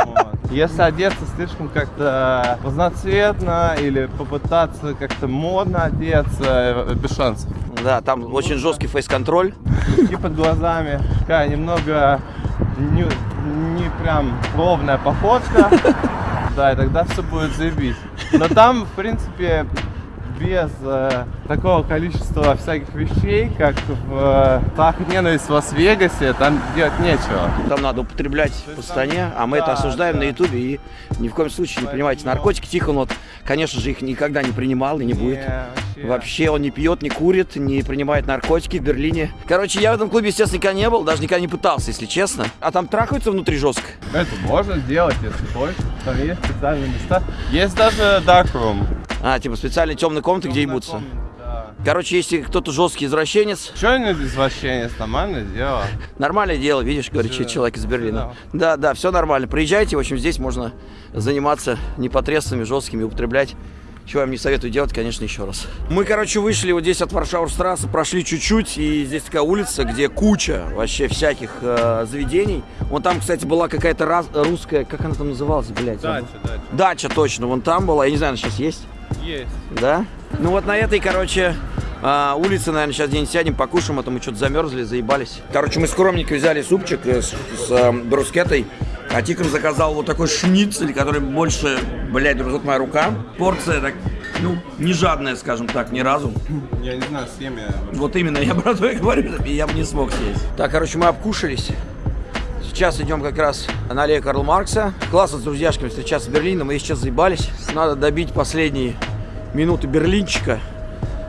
Вот. Если одеться слишком как-то разноцветно или попытаться как-то модно одеться, э, без шансов. Да, там очень жесткий фейс-контроль. И под глазами такая немного не, не прям ровная походка. Да, и тогда все будет заебись. Но там, в принципе, без э, такого количества всяких вещей, как в э, «Так ненависть» в Лас-Вегасе, там делать нечего. Там надо употреблять по стране, а мы это да, осуждаем да. на ютубе и ни в коем случае не принимайте наркотики. Тихон вот, конечно же, их никогда не принимал и не будет. Не, Вообще он не пьет, не курит, не принимает наркотики в Берлине. Короче, я в этом клубе, естественно, никогда не был, даже никогда не пытался, если честно. А там трахаются внутри жестко. Это можно сделать, если хочешь. Там есть специальные места. Есть даже darkroom. А, типа специальные темные комнаты, где ебутся. Да. Короче, если кто-то жесткий извращенец, Че не извращение, нормальное дело. [laughs] нормальное дело, видишь, говорит человек из Берлина. Да, да, все нормально. Приезжайте, в общем, здесь можно заниматься непотребствами жесткими, употреблять. Чего я вам не советую делать, конечно, еще раз. Мы, короче, вышли вот здесь от Варшауэрстрассе, прошли чуть-чуть, и здесь такая улица, где куча вообще всяких э, заведений. Вон там, кстати, была какая-то раз- русская, как она там называлась, блядь? забыл. Дача, дача. Дача, точно, вон там была, я не знаю, она сейчас есть. Есть. Да? Ну вот на этой, короче, а, улице, наверное, сейчас день сядем, покушаем, а то мы что-то замерзли, заебались. Короче, мы скромненько взяли супчик э, с, с, э, брускетой, а Тикон заказал вот такой шницель, который больше, блядь, дружит моя рука. Порция, так, ну, не жадная, скажем так, ни разу. Я не знаю, съем я. Вот именно, я про то и говорю, и я бы не смог съесть. Так, короче, мы обкушались. Сейчас идем как раз на аллею Карла Маркса. Классно с друзьяшками встречаться в Берлине. Мы сейчас заебались. Надо добить последние минуты Берлинчика.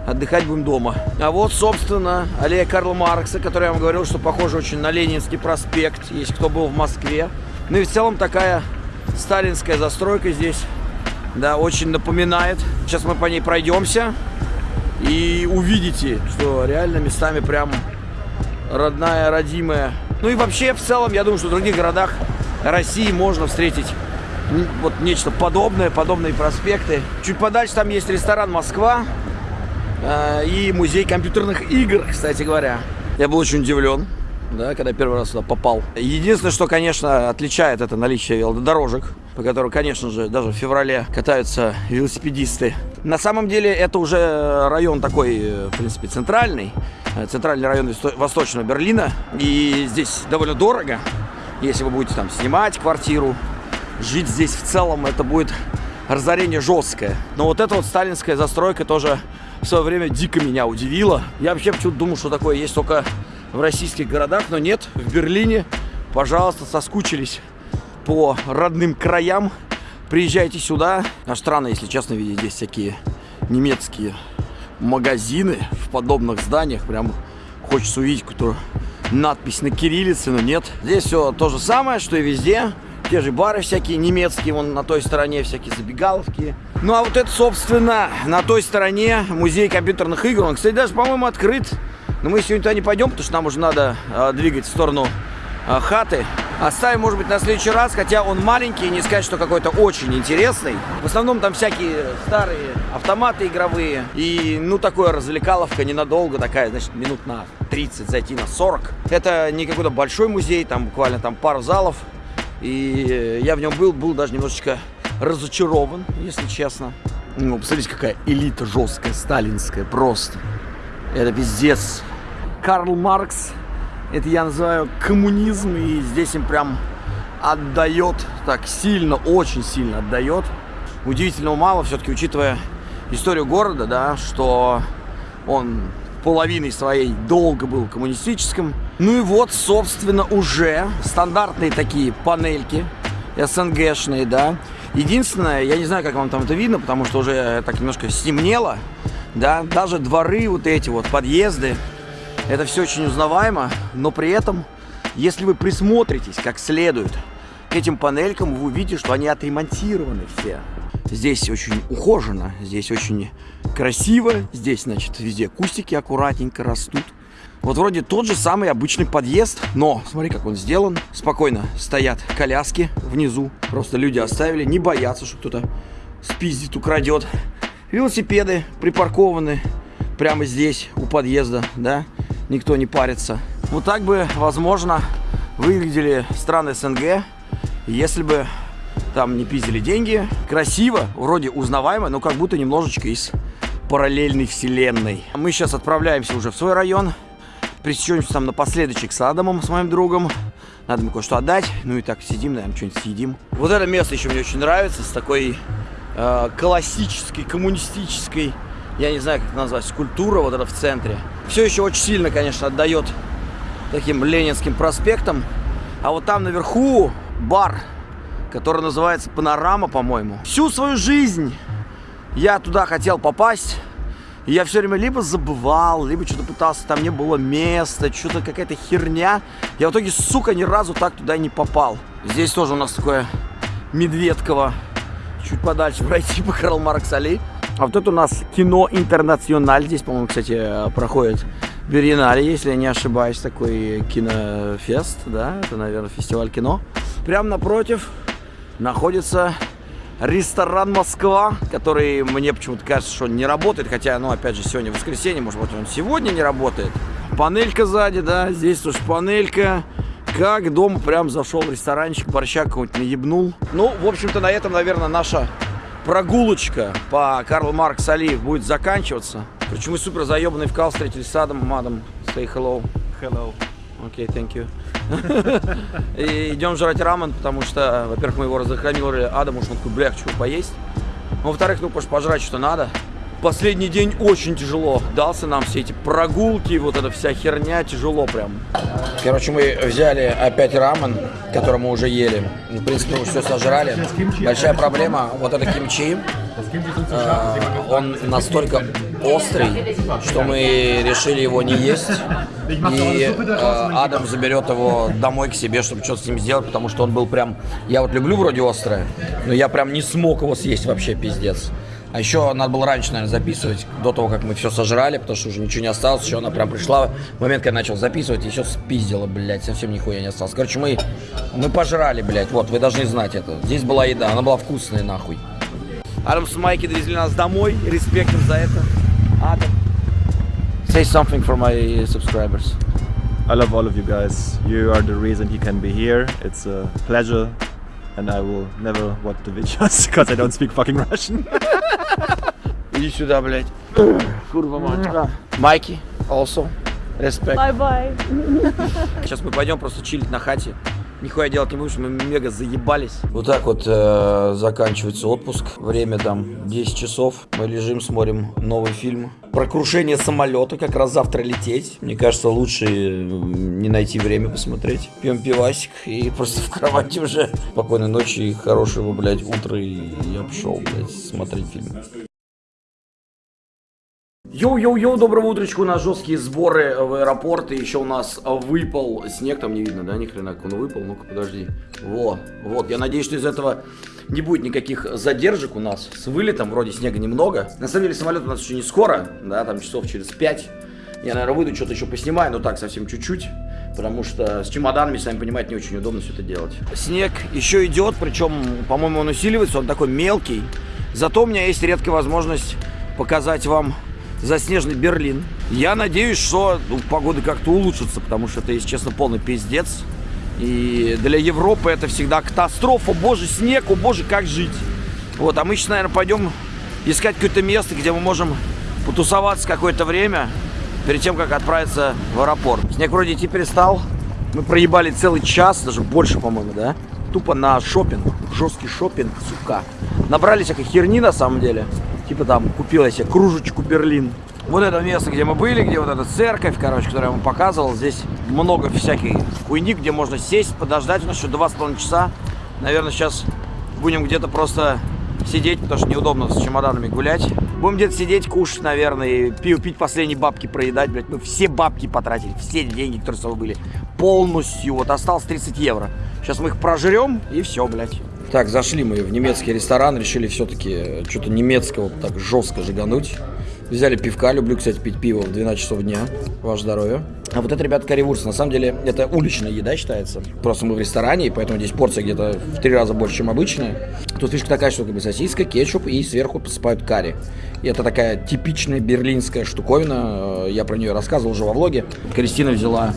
Отдыхать будем дома. А вот, собственно, аллея Карла Маркса, которая я вам говорил, что похоже очень на Ленинский проспект, если кто был в Москве. Ну и в целом такая сталинская застройка здесь. Да, очень напоминает. Сейчас мы по ней пройдемся и увидите, что реально местами прям родная, родимая. Ну и вообще, в целом, я думаю, что в других городах России можно встретить вот нечто подобное, подобные проспекты. Чуть подальше там есть ресторан «Москва» э, и музей компьютерных игр, кстати говоря. Я был очень удивлен. да, когда первый раз сюда попал. Единственное, что, конечно, отличает это наличие велодорожек, по которым, конечно же, даже в феврале катаются велосипедисты. На самом деле это уже район такой, э, в принципе, центральный, э, центральный район Восто- Восточного Берлина. И здесь довольно дорого, если вы будете там снимать квартиру, жить здесь в целом, это будет разорение жесткое. Но вот эта вот сталинская застройка тоже в свое время дико меня удивила. Я вообще почему-то думал, что такое есть только в российских городах, но нет, в Берлине, пожалуйста, соскучились по родным краям, приезжайте сюда. Аж странно, если честно, видеть здесь всякие немецкие магазины в подобных зданиях. Прям хочется увидеть какую-то надпись на кириллице, но нет. Здесь все то же самое, что и везде. Те же бары всякие немецкие, вон на той стороне всякие забегаловки. Ну а вот это, собственно, на той стороне музей компьютерных игр. Он, кстати, даже, по-моему, открыт. Но мы сегодня туда не пойдем, потому что нам уже надо э, двигать в сторону э, хаты. Оставим, может быть, на следующий раз, хотя он маленький, не сказать, что какой-то очень интересный. В основном там всякие старые автоматы игровые. И, ну, такое развлекаловка ненадолго, такая, значит, минут на 30, зайти на 40. Это не какой-то большой музей, там буквально там пару залов. И э, я в нем был, был даже немножечко разочарован, если честно. Ну, посмотрите, какая элита жесткая, сталинская, просто. Это пиздец. Карл Маркс, это я называю коммунизм, и здесь им прям отдает, так сильно, очень сильно отдает. Удивительного мало, все-таки учитывая историю города, да, что он половиной своей долго был коммунистическим. Ну и вот, собственно, уже стандартные такие панельки, СНГшные, да. Единственное, я не знаю, как вам там это видно, потому что уже так немножко стемнело, да, даже дворы вот эти вот, подъезды, это все очень узнаваемо, но при этом, если вы присмотритесь как следует к этим панелькам, вы увидите, что они отремонтированы все. Здесь очень ухоженно, здесь очень красиво, здесь, значит, везде кустики аккуратненько растут. Вот вроде тот же самый обычный подъезд, но смотри, как он сделан. Спокойно стоят коляски внизу, просто люди оставили, не боятся, что кто-то спиздит, украдет. Велосипеды припаркованы прямо здесь, у подъезда, да, никто не парится. Вот так бы, возможно, выглядели страны СНГ, если бы там не пиздили деньги. Красиво, вроде узнаваемо, но как будто немножечко из параллельной вселенной. Мы сейчас отправляемся уже в свой район. Пресечемся там напоследочек с Адамом, с моим другом. Надо мне кое-что отдать. Ну и так сидим, наверное, что-нибудь съедим. Вот это место еще мне очень нравится, с такой э, классической, коммунистической, я не знаю, как это назвать, скульптура вот это в центре. Все еще очень сильно, конечно, отдает таким Ленинским проспектом. А вот там наверху бар, который называется Панорама, по-моему. Всю свою жизнь я туда хотел попасть. И я все время либо забывал, либо что-то пытался, там не было места, что-то какая-то херня. Я в итоге, сука, ни разу так туда не попал. Здесь тоже у нас такое Медведково. Чуть подальше [laughs] пройти по Карл Маркс Али. А вот это у нас кино Интернациональ. Здесь, по-моему, кстати, проходит Беринале, если я не ошибаюсь, такой кинофест, да, это, наверное, фестиваль кино. Прямо напротив находится ресторан Москва, который мне почему-то кажется, что он не работает, хотя, ну, опять же, сегодня воскресенье, может быть, он сегодня не работает. Панелька сзади, да, здесь тоже панелька. Как дома прям зашел в ресторанчик, борща какого-нибудь наебнул. Ну, в общем-то, на этом, наверное, наша прогулочка по Карл Маркс Алиев будет заканчиваться. Короче, мы супер заебанный вкал встретились с Адамом. Адам, say hello. Hello. Okay, thank you. И идем жрать рамен, потому что, во-первых, мы его разрекламировали Адаму, что он такой, бля, хочу поесть. Ну, во-вторых, ну, потому пожрать что надо. Последний день очень тяжело дался нам все эти прогулки, вот эта вся херня, тяжело прям. Короче, мы взяли опять рамен, который мы уже ели. В принципе, мы все сожрали. Большая проблема, вот это кимчи, э, он настолько острый, что мы решили его не есть. И э, Адам заберет его домой к себе, чтобы что-то с ним сделать, потому что он был прям... Я вот люблю вроде острое, но я прям не смог его съесть вообще, пиздец. А еще надо было раньше, наверное, записывать, до того, как мы все сожрали, потому что уже ничего не осталось. Еще она прям пришла в момент, когда я начал записывать, и еще спиздила, блядь, совсем нихуя не осталось. Короче, мы, мы пожрали, блядь, вот, вы должны знать это. Здесь была еда, она была вкусная, нахуй. Адам с Майки довезли нас домой, респект им за это. Адам, say something for my subscribers. I love all of you guys. You are the reason he can be here. It's a pleasure, and I will never watch the videos [laughs] because I don't speak fucking Russian. Иди сюда, блядь. Курва мать. Майки, also. Респект. Бай-бай. Сейчас мы пойдем просто чилить на хате. Нихуя делать не будем, мы мега заебались. Вот так вот э, заканчивается отпуск. Время там 10 часов. Мы лежим, смотрим новый фильм. Про крушение самолета, как раз завтра лететь. Мне кажется, лучше э, не найти время посмотреть. Пьем пивасик и [laughs] просто в кровати уже. Спокойной ночи и хорошего, блядь, утра. И я пошел, блядь, смотреть фильм. Yo-yo-yo, доброго утречка, у нас жесткие сборы в аэропорт, и еще у нас выпал снег, там не видно, да, ни хрена, как он выпал, ну-ка, подожди, вот, вот, я надеюсь, что из этого не будет никаких задержек у нас, с вылетом вроде снега немного, на самом деле самолет у нас еще не скоро, да, там часов через 5, я, наверное, выйду, что-то еще поснимаю, но так, совсем чуть-чуть, потому что с чемоданами, сами понимаете, не очень удобно все это делать. Снег еще идет, причем, по-моему, он усиливается, он такой мелкий, зато у меня есть редкая возможность показать вам заснеженный Берлин. Я надеюсь, что ну, погода как-то улучшится, потому что это, если честно, полный пиздец. И для Европы это всегда катастрофа. Боже, снег, о боже, как жить. Вот, а мы сейчас, наверное, пойдем искать какое-то место, где мы можем потусоваться какое-то время, перед тем, как отправиться в аэропорт. Снег вроде идти перестал. Мы проебали целый час, даже больше, по-моему, да? Тупо на шопинг, жесткий шопинг, сука. Набрали всякой херни, на самом деле. Типа там купила себе кружечку Берлин. Вот это место, где мы были, где вот эта церковь, короче, которую я вам показывал. Здесь много всякой хуйни, где можно сесть, подождать. У нас еще два с половиной часа. Наверное, сейчас будем где-то просто сидеть, потому что неудобно с чемоданами гулять. Будем где-то сидеть, кушать, наверное, и пиво пить, последние бабки проедать, блядь. Мы все бабки потратили, все деньги, которые с собой были. Полностью. Вот осталось 30 евро. Сейчас мы их прожрем, и все, блядь. Так, зашли мы в немецкий ресторан, решили все-таки что-то немецкого так жестко жигануть. Взяли пивка, люблю, кстати, пить пиво в 12 часов дня. Ваше здоровье. А вот это, ребята, карри-вурст. На самом деле, это уличная еда считается. Просто мы в ресторане, и поэтому здесь порция где-то в три раза больше, чем обычная. Тут фишка такая, что как бы сосиска, кетчуп и сверху посыпают карри. И это такая типичная берлинская штуковина. Э, Я про нее рассказывал уже во влоге. Кристина взяла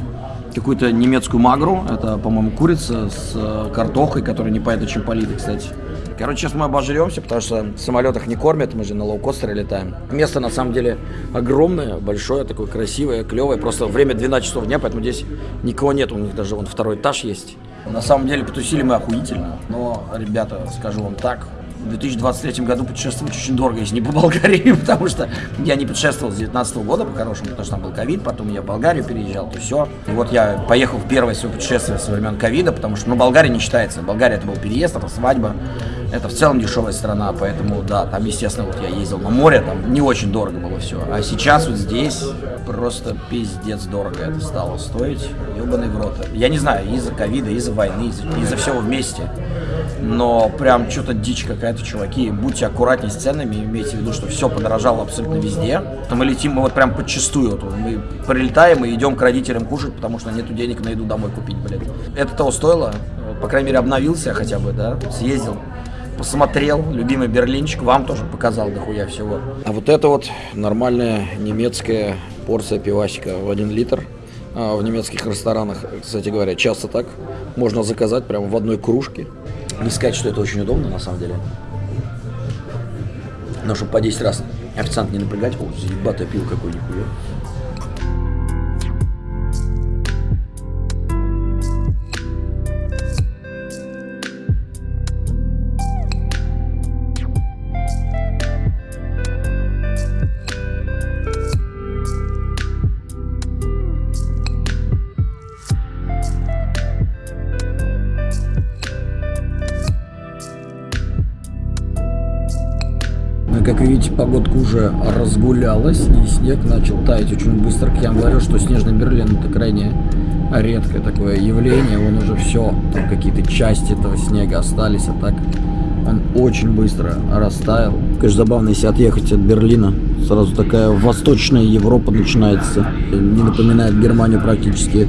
какую-то немецкую магру. Это, по-моему, курица с э, картохой, которая непонятно чем полита, кстати. Короче, сейчас мы обожремся, потому что в самолетах не кормят, мы же на лоукостере летаем. Место на самом деле огромное, большое, такое красивое, клевое. Просто время 12 часов дня, поэтому здесь никого нет. У них даже вон второй этаж есть. На самом деле потусили мы охуительно. Но, ребята, скажу вам так, в 2023 году путешествовать очень дорого, если не по Болгарии, [laughs] потому что я не путешествовал с 2019 года по-хорошему, потому что там был ковид, потом я в Болгарию переезжал, то все. И вот я поехал в первое свое путешествие со времен ковида, потому что, ну, Болгария не считается. Болгария это был переезд, это свадьба, это в целом дешевая страна, поэтому, да, там, естественно, вот я ездил на море, там не очень дорого было все. А сейчас вот здесь просто пиздец дорого это стало стоить, ебаный в рот. Я не знаю, из-за ковида, из-за войны, из-за из всего вместе. Но прям что-то дичь какая-то, чуваки. Будьте аккуратнее с ценами, имейте в виду, что все подорожало абсолютно везде. Мы летим, мы вот прям подчистую. Вот мы прилетаем и идем к родителям кушать, потому что нету денег на еду домой купить, блядь. Это того стоило. По крайней мере, обновился хотя бы, да, съездил посмотрел, любимый берлинчик, вам тоже показал дохуя всего. А вот это вот нормальная немецкая порция пивасика в один литр. А, в немецких ресторанах, кстати говоря, часто так можно заказать прямо в одной кружке. Не сказать, что это очень удобно на самом деле. Но чтобы по 10 раз официант не напрягать, о, заебатое пиво какое нихуя. Уже разгулялась, и снег начал таять очень быстро. Я говорил, что снежный Берлин это крайне редкое такое явление. Он уже все, там какие-то части этого снега остались, а так он очень быстро растаял. Конечно, забавно, если отъехать от Берлина, сразу такая восточная Европа начинается. Не напоминает Германию практически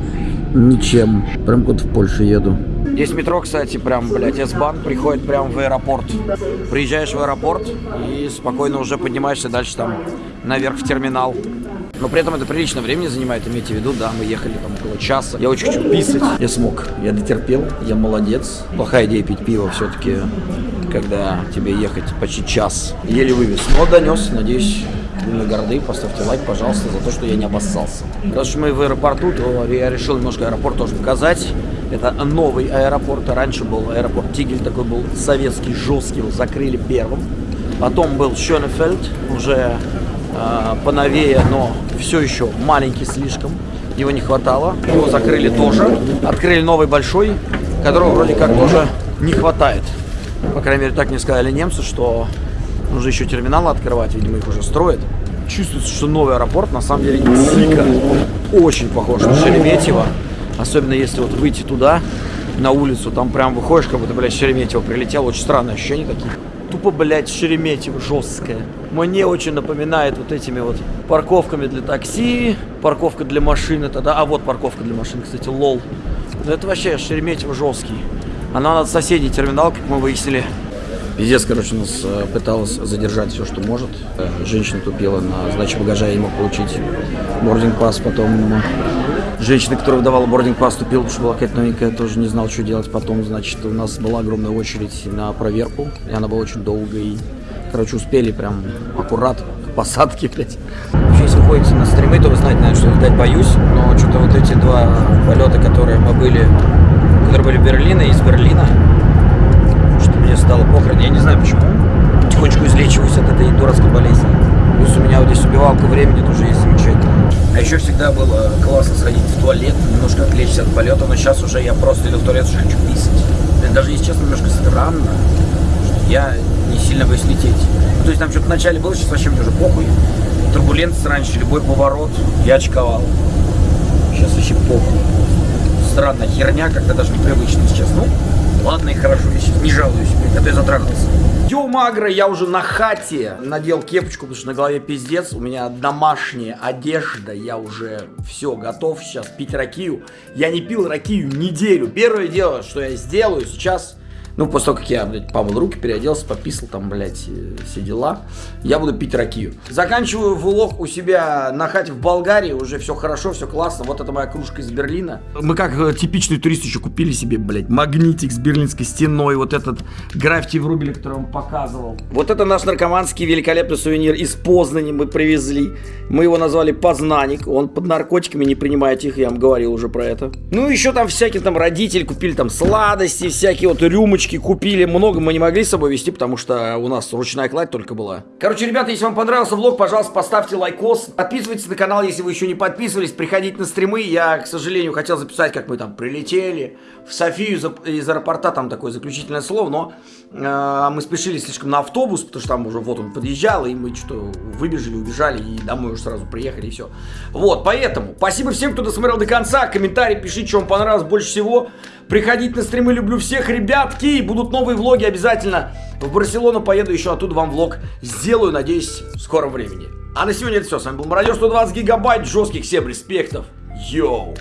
ничем. Прям как в Польше еду. Есть метро, кстати, прям, блядь, S-Bahn приходит прямо в аэропорт. Приезжаешь в аэропорт и спокойно уже поднимаешься дальше там наверх в терминал. Но при этом это прилично времени занимает, имейте в виду, да, мы ехали там около часа. Я очень хочу писать. Я смог, я дотерпел, я молодец. Плохая идея пить пиво все-таки, когда тебе ехать почти час. Еле вывез, но донес, надеюсь, вы горды, поставьте лайк, пожалуйста, за то, что я не обоссался. Раз уж мы в аэропорту, то я решил немножко аэропорт тоже показать. Это новый аэропорт, раньше был аэропорт Тигель, такой был советский, жесткий, его закрыли первым. Потом был Шönефельд, уже э, поновее, но все еще маленький слишком. Его не хватало. Его закрыли тоже. Открыли новый большой, которого вроде как тоже не хватает. По крайней мере, так мне сказали немцы, что нужно еще терминалы открывать, видимо, их уже строят. Чувствуется, что новый аэропорт на самом деле дико очень похож на Шереметьево. Особенно если вот выйти туда, на улицу, там прям выходишь, как будто, блядь, Шереметьево прилетел. Очень странные ощущения такие. Тупо, блядь, Шереметьево жесткое. Мне очень напоминает вот этими вот парковками для такси, парковка для машины тогда. А вот парковка для машин, кстати, лол. Ну это вообще Шереметьево жесткий. Она над соседней терминал, как мы выяснили. Пиздец, короче, нас э, пыталась задержать все, что может. Э, Женщина тупила на сдаче багажа, я не мог получить бординг пас. Потом женщина, которая выдавала бординг пас, тупила, потому что была какая-то новенькая, тоже не знал, что делать. Потом, значит, у нас была огромная очередь на проверку, и она была очень долгой. Короче, успели прям аккурат к посадке, блядь. Вообще, если ходите на стримы, то вы знаете, наверное, что летать боюсь. Но что-то вот эти два полета, которые мы были, которые были в Берлине, из Берлина, что мне стало похрен, я не знаю почему. Потихонечку излечиваюсь от этой дурацкой болезни. Плюс у меня вот здесь убивалка времени тоже есть. А еще всегда было классно сходить в туалет, немножко отвлечься от полета, но сейчас уже я просто иду в туалет, что хочу писать. Даже если честно, немножко странно, что я не сильно боюсь лететь. Ну, то есть там что-то вначале было, сейчас вообще мне уже похуй. Турбулентность раньше, любой поворот, я очковал. Сейчас вообще похуй. Странная херня, как-то даже непривычно сейчас. Ну, ладно и хорошо, не жалуюсь, а то я затрахался. Йоу, Магра, я уже на хате надел кепочку, потому что на голове пиздец. У меня домашняя одежда, я уже все, готов сейчас пить ракию. Я не пил ракию неделю. Первое дело, что я сделаю сейчас, ну, после того, как я, блядь, помыл руки, переоделся, пописал там, блядь, э, все дела, я буду пить ракию. Заканчиваю влог у себя на хате в Болгарии, уже все хорошо, все классно. Вот это моя кружка из Берлина. Мы как э, типичные туристы еще купили себе, блядь, магнитик с берлинской стеной, вот этот граффити в рубле, который он показывал. Вот это наш наркоманский великолепный сувенир из Познани мы привезли. Мы его назвали Познаник, он под наркотиками, не принимайте их, я вам говорил уже про это. Ну, еще там всякие там родители купили там сладости, всякие вот рюмочки купили. Много мы не могли с собой везти, потому что у нас ручная кладь только была. Короче, ребята, если вам понравился влог, пожалуйста, поставьте лайкос. Подписывайтесь на канал, если вы еще не подписывались. Приходите на стримы. Я, к сожалению, хотел записать, как мы там прилетели в Софию из аэропорта. Там такое заключительное слово, но мы спешили слишком на автобус, потому что там уже вот он подъезжал, и мы что-то выбежали, убежали, и домой уже сразу приехали, и все. Вот, поэтому, спасибо всем, кто досмотрел до конца. Комментарий пишите, что вам понравилось больше всего. Приходите на стримы, люблю всех, ребятки. Будут новые влоги обязательно. В Барселону поеду, еще оттуда вам влог сделаю, надеюсь, в скором времени. А на сегодня это все. С вами был Мародер 120 гигабайт, жестких всем респектов. Йоу!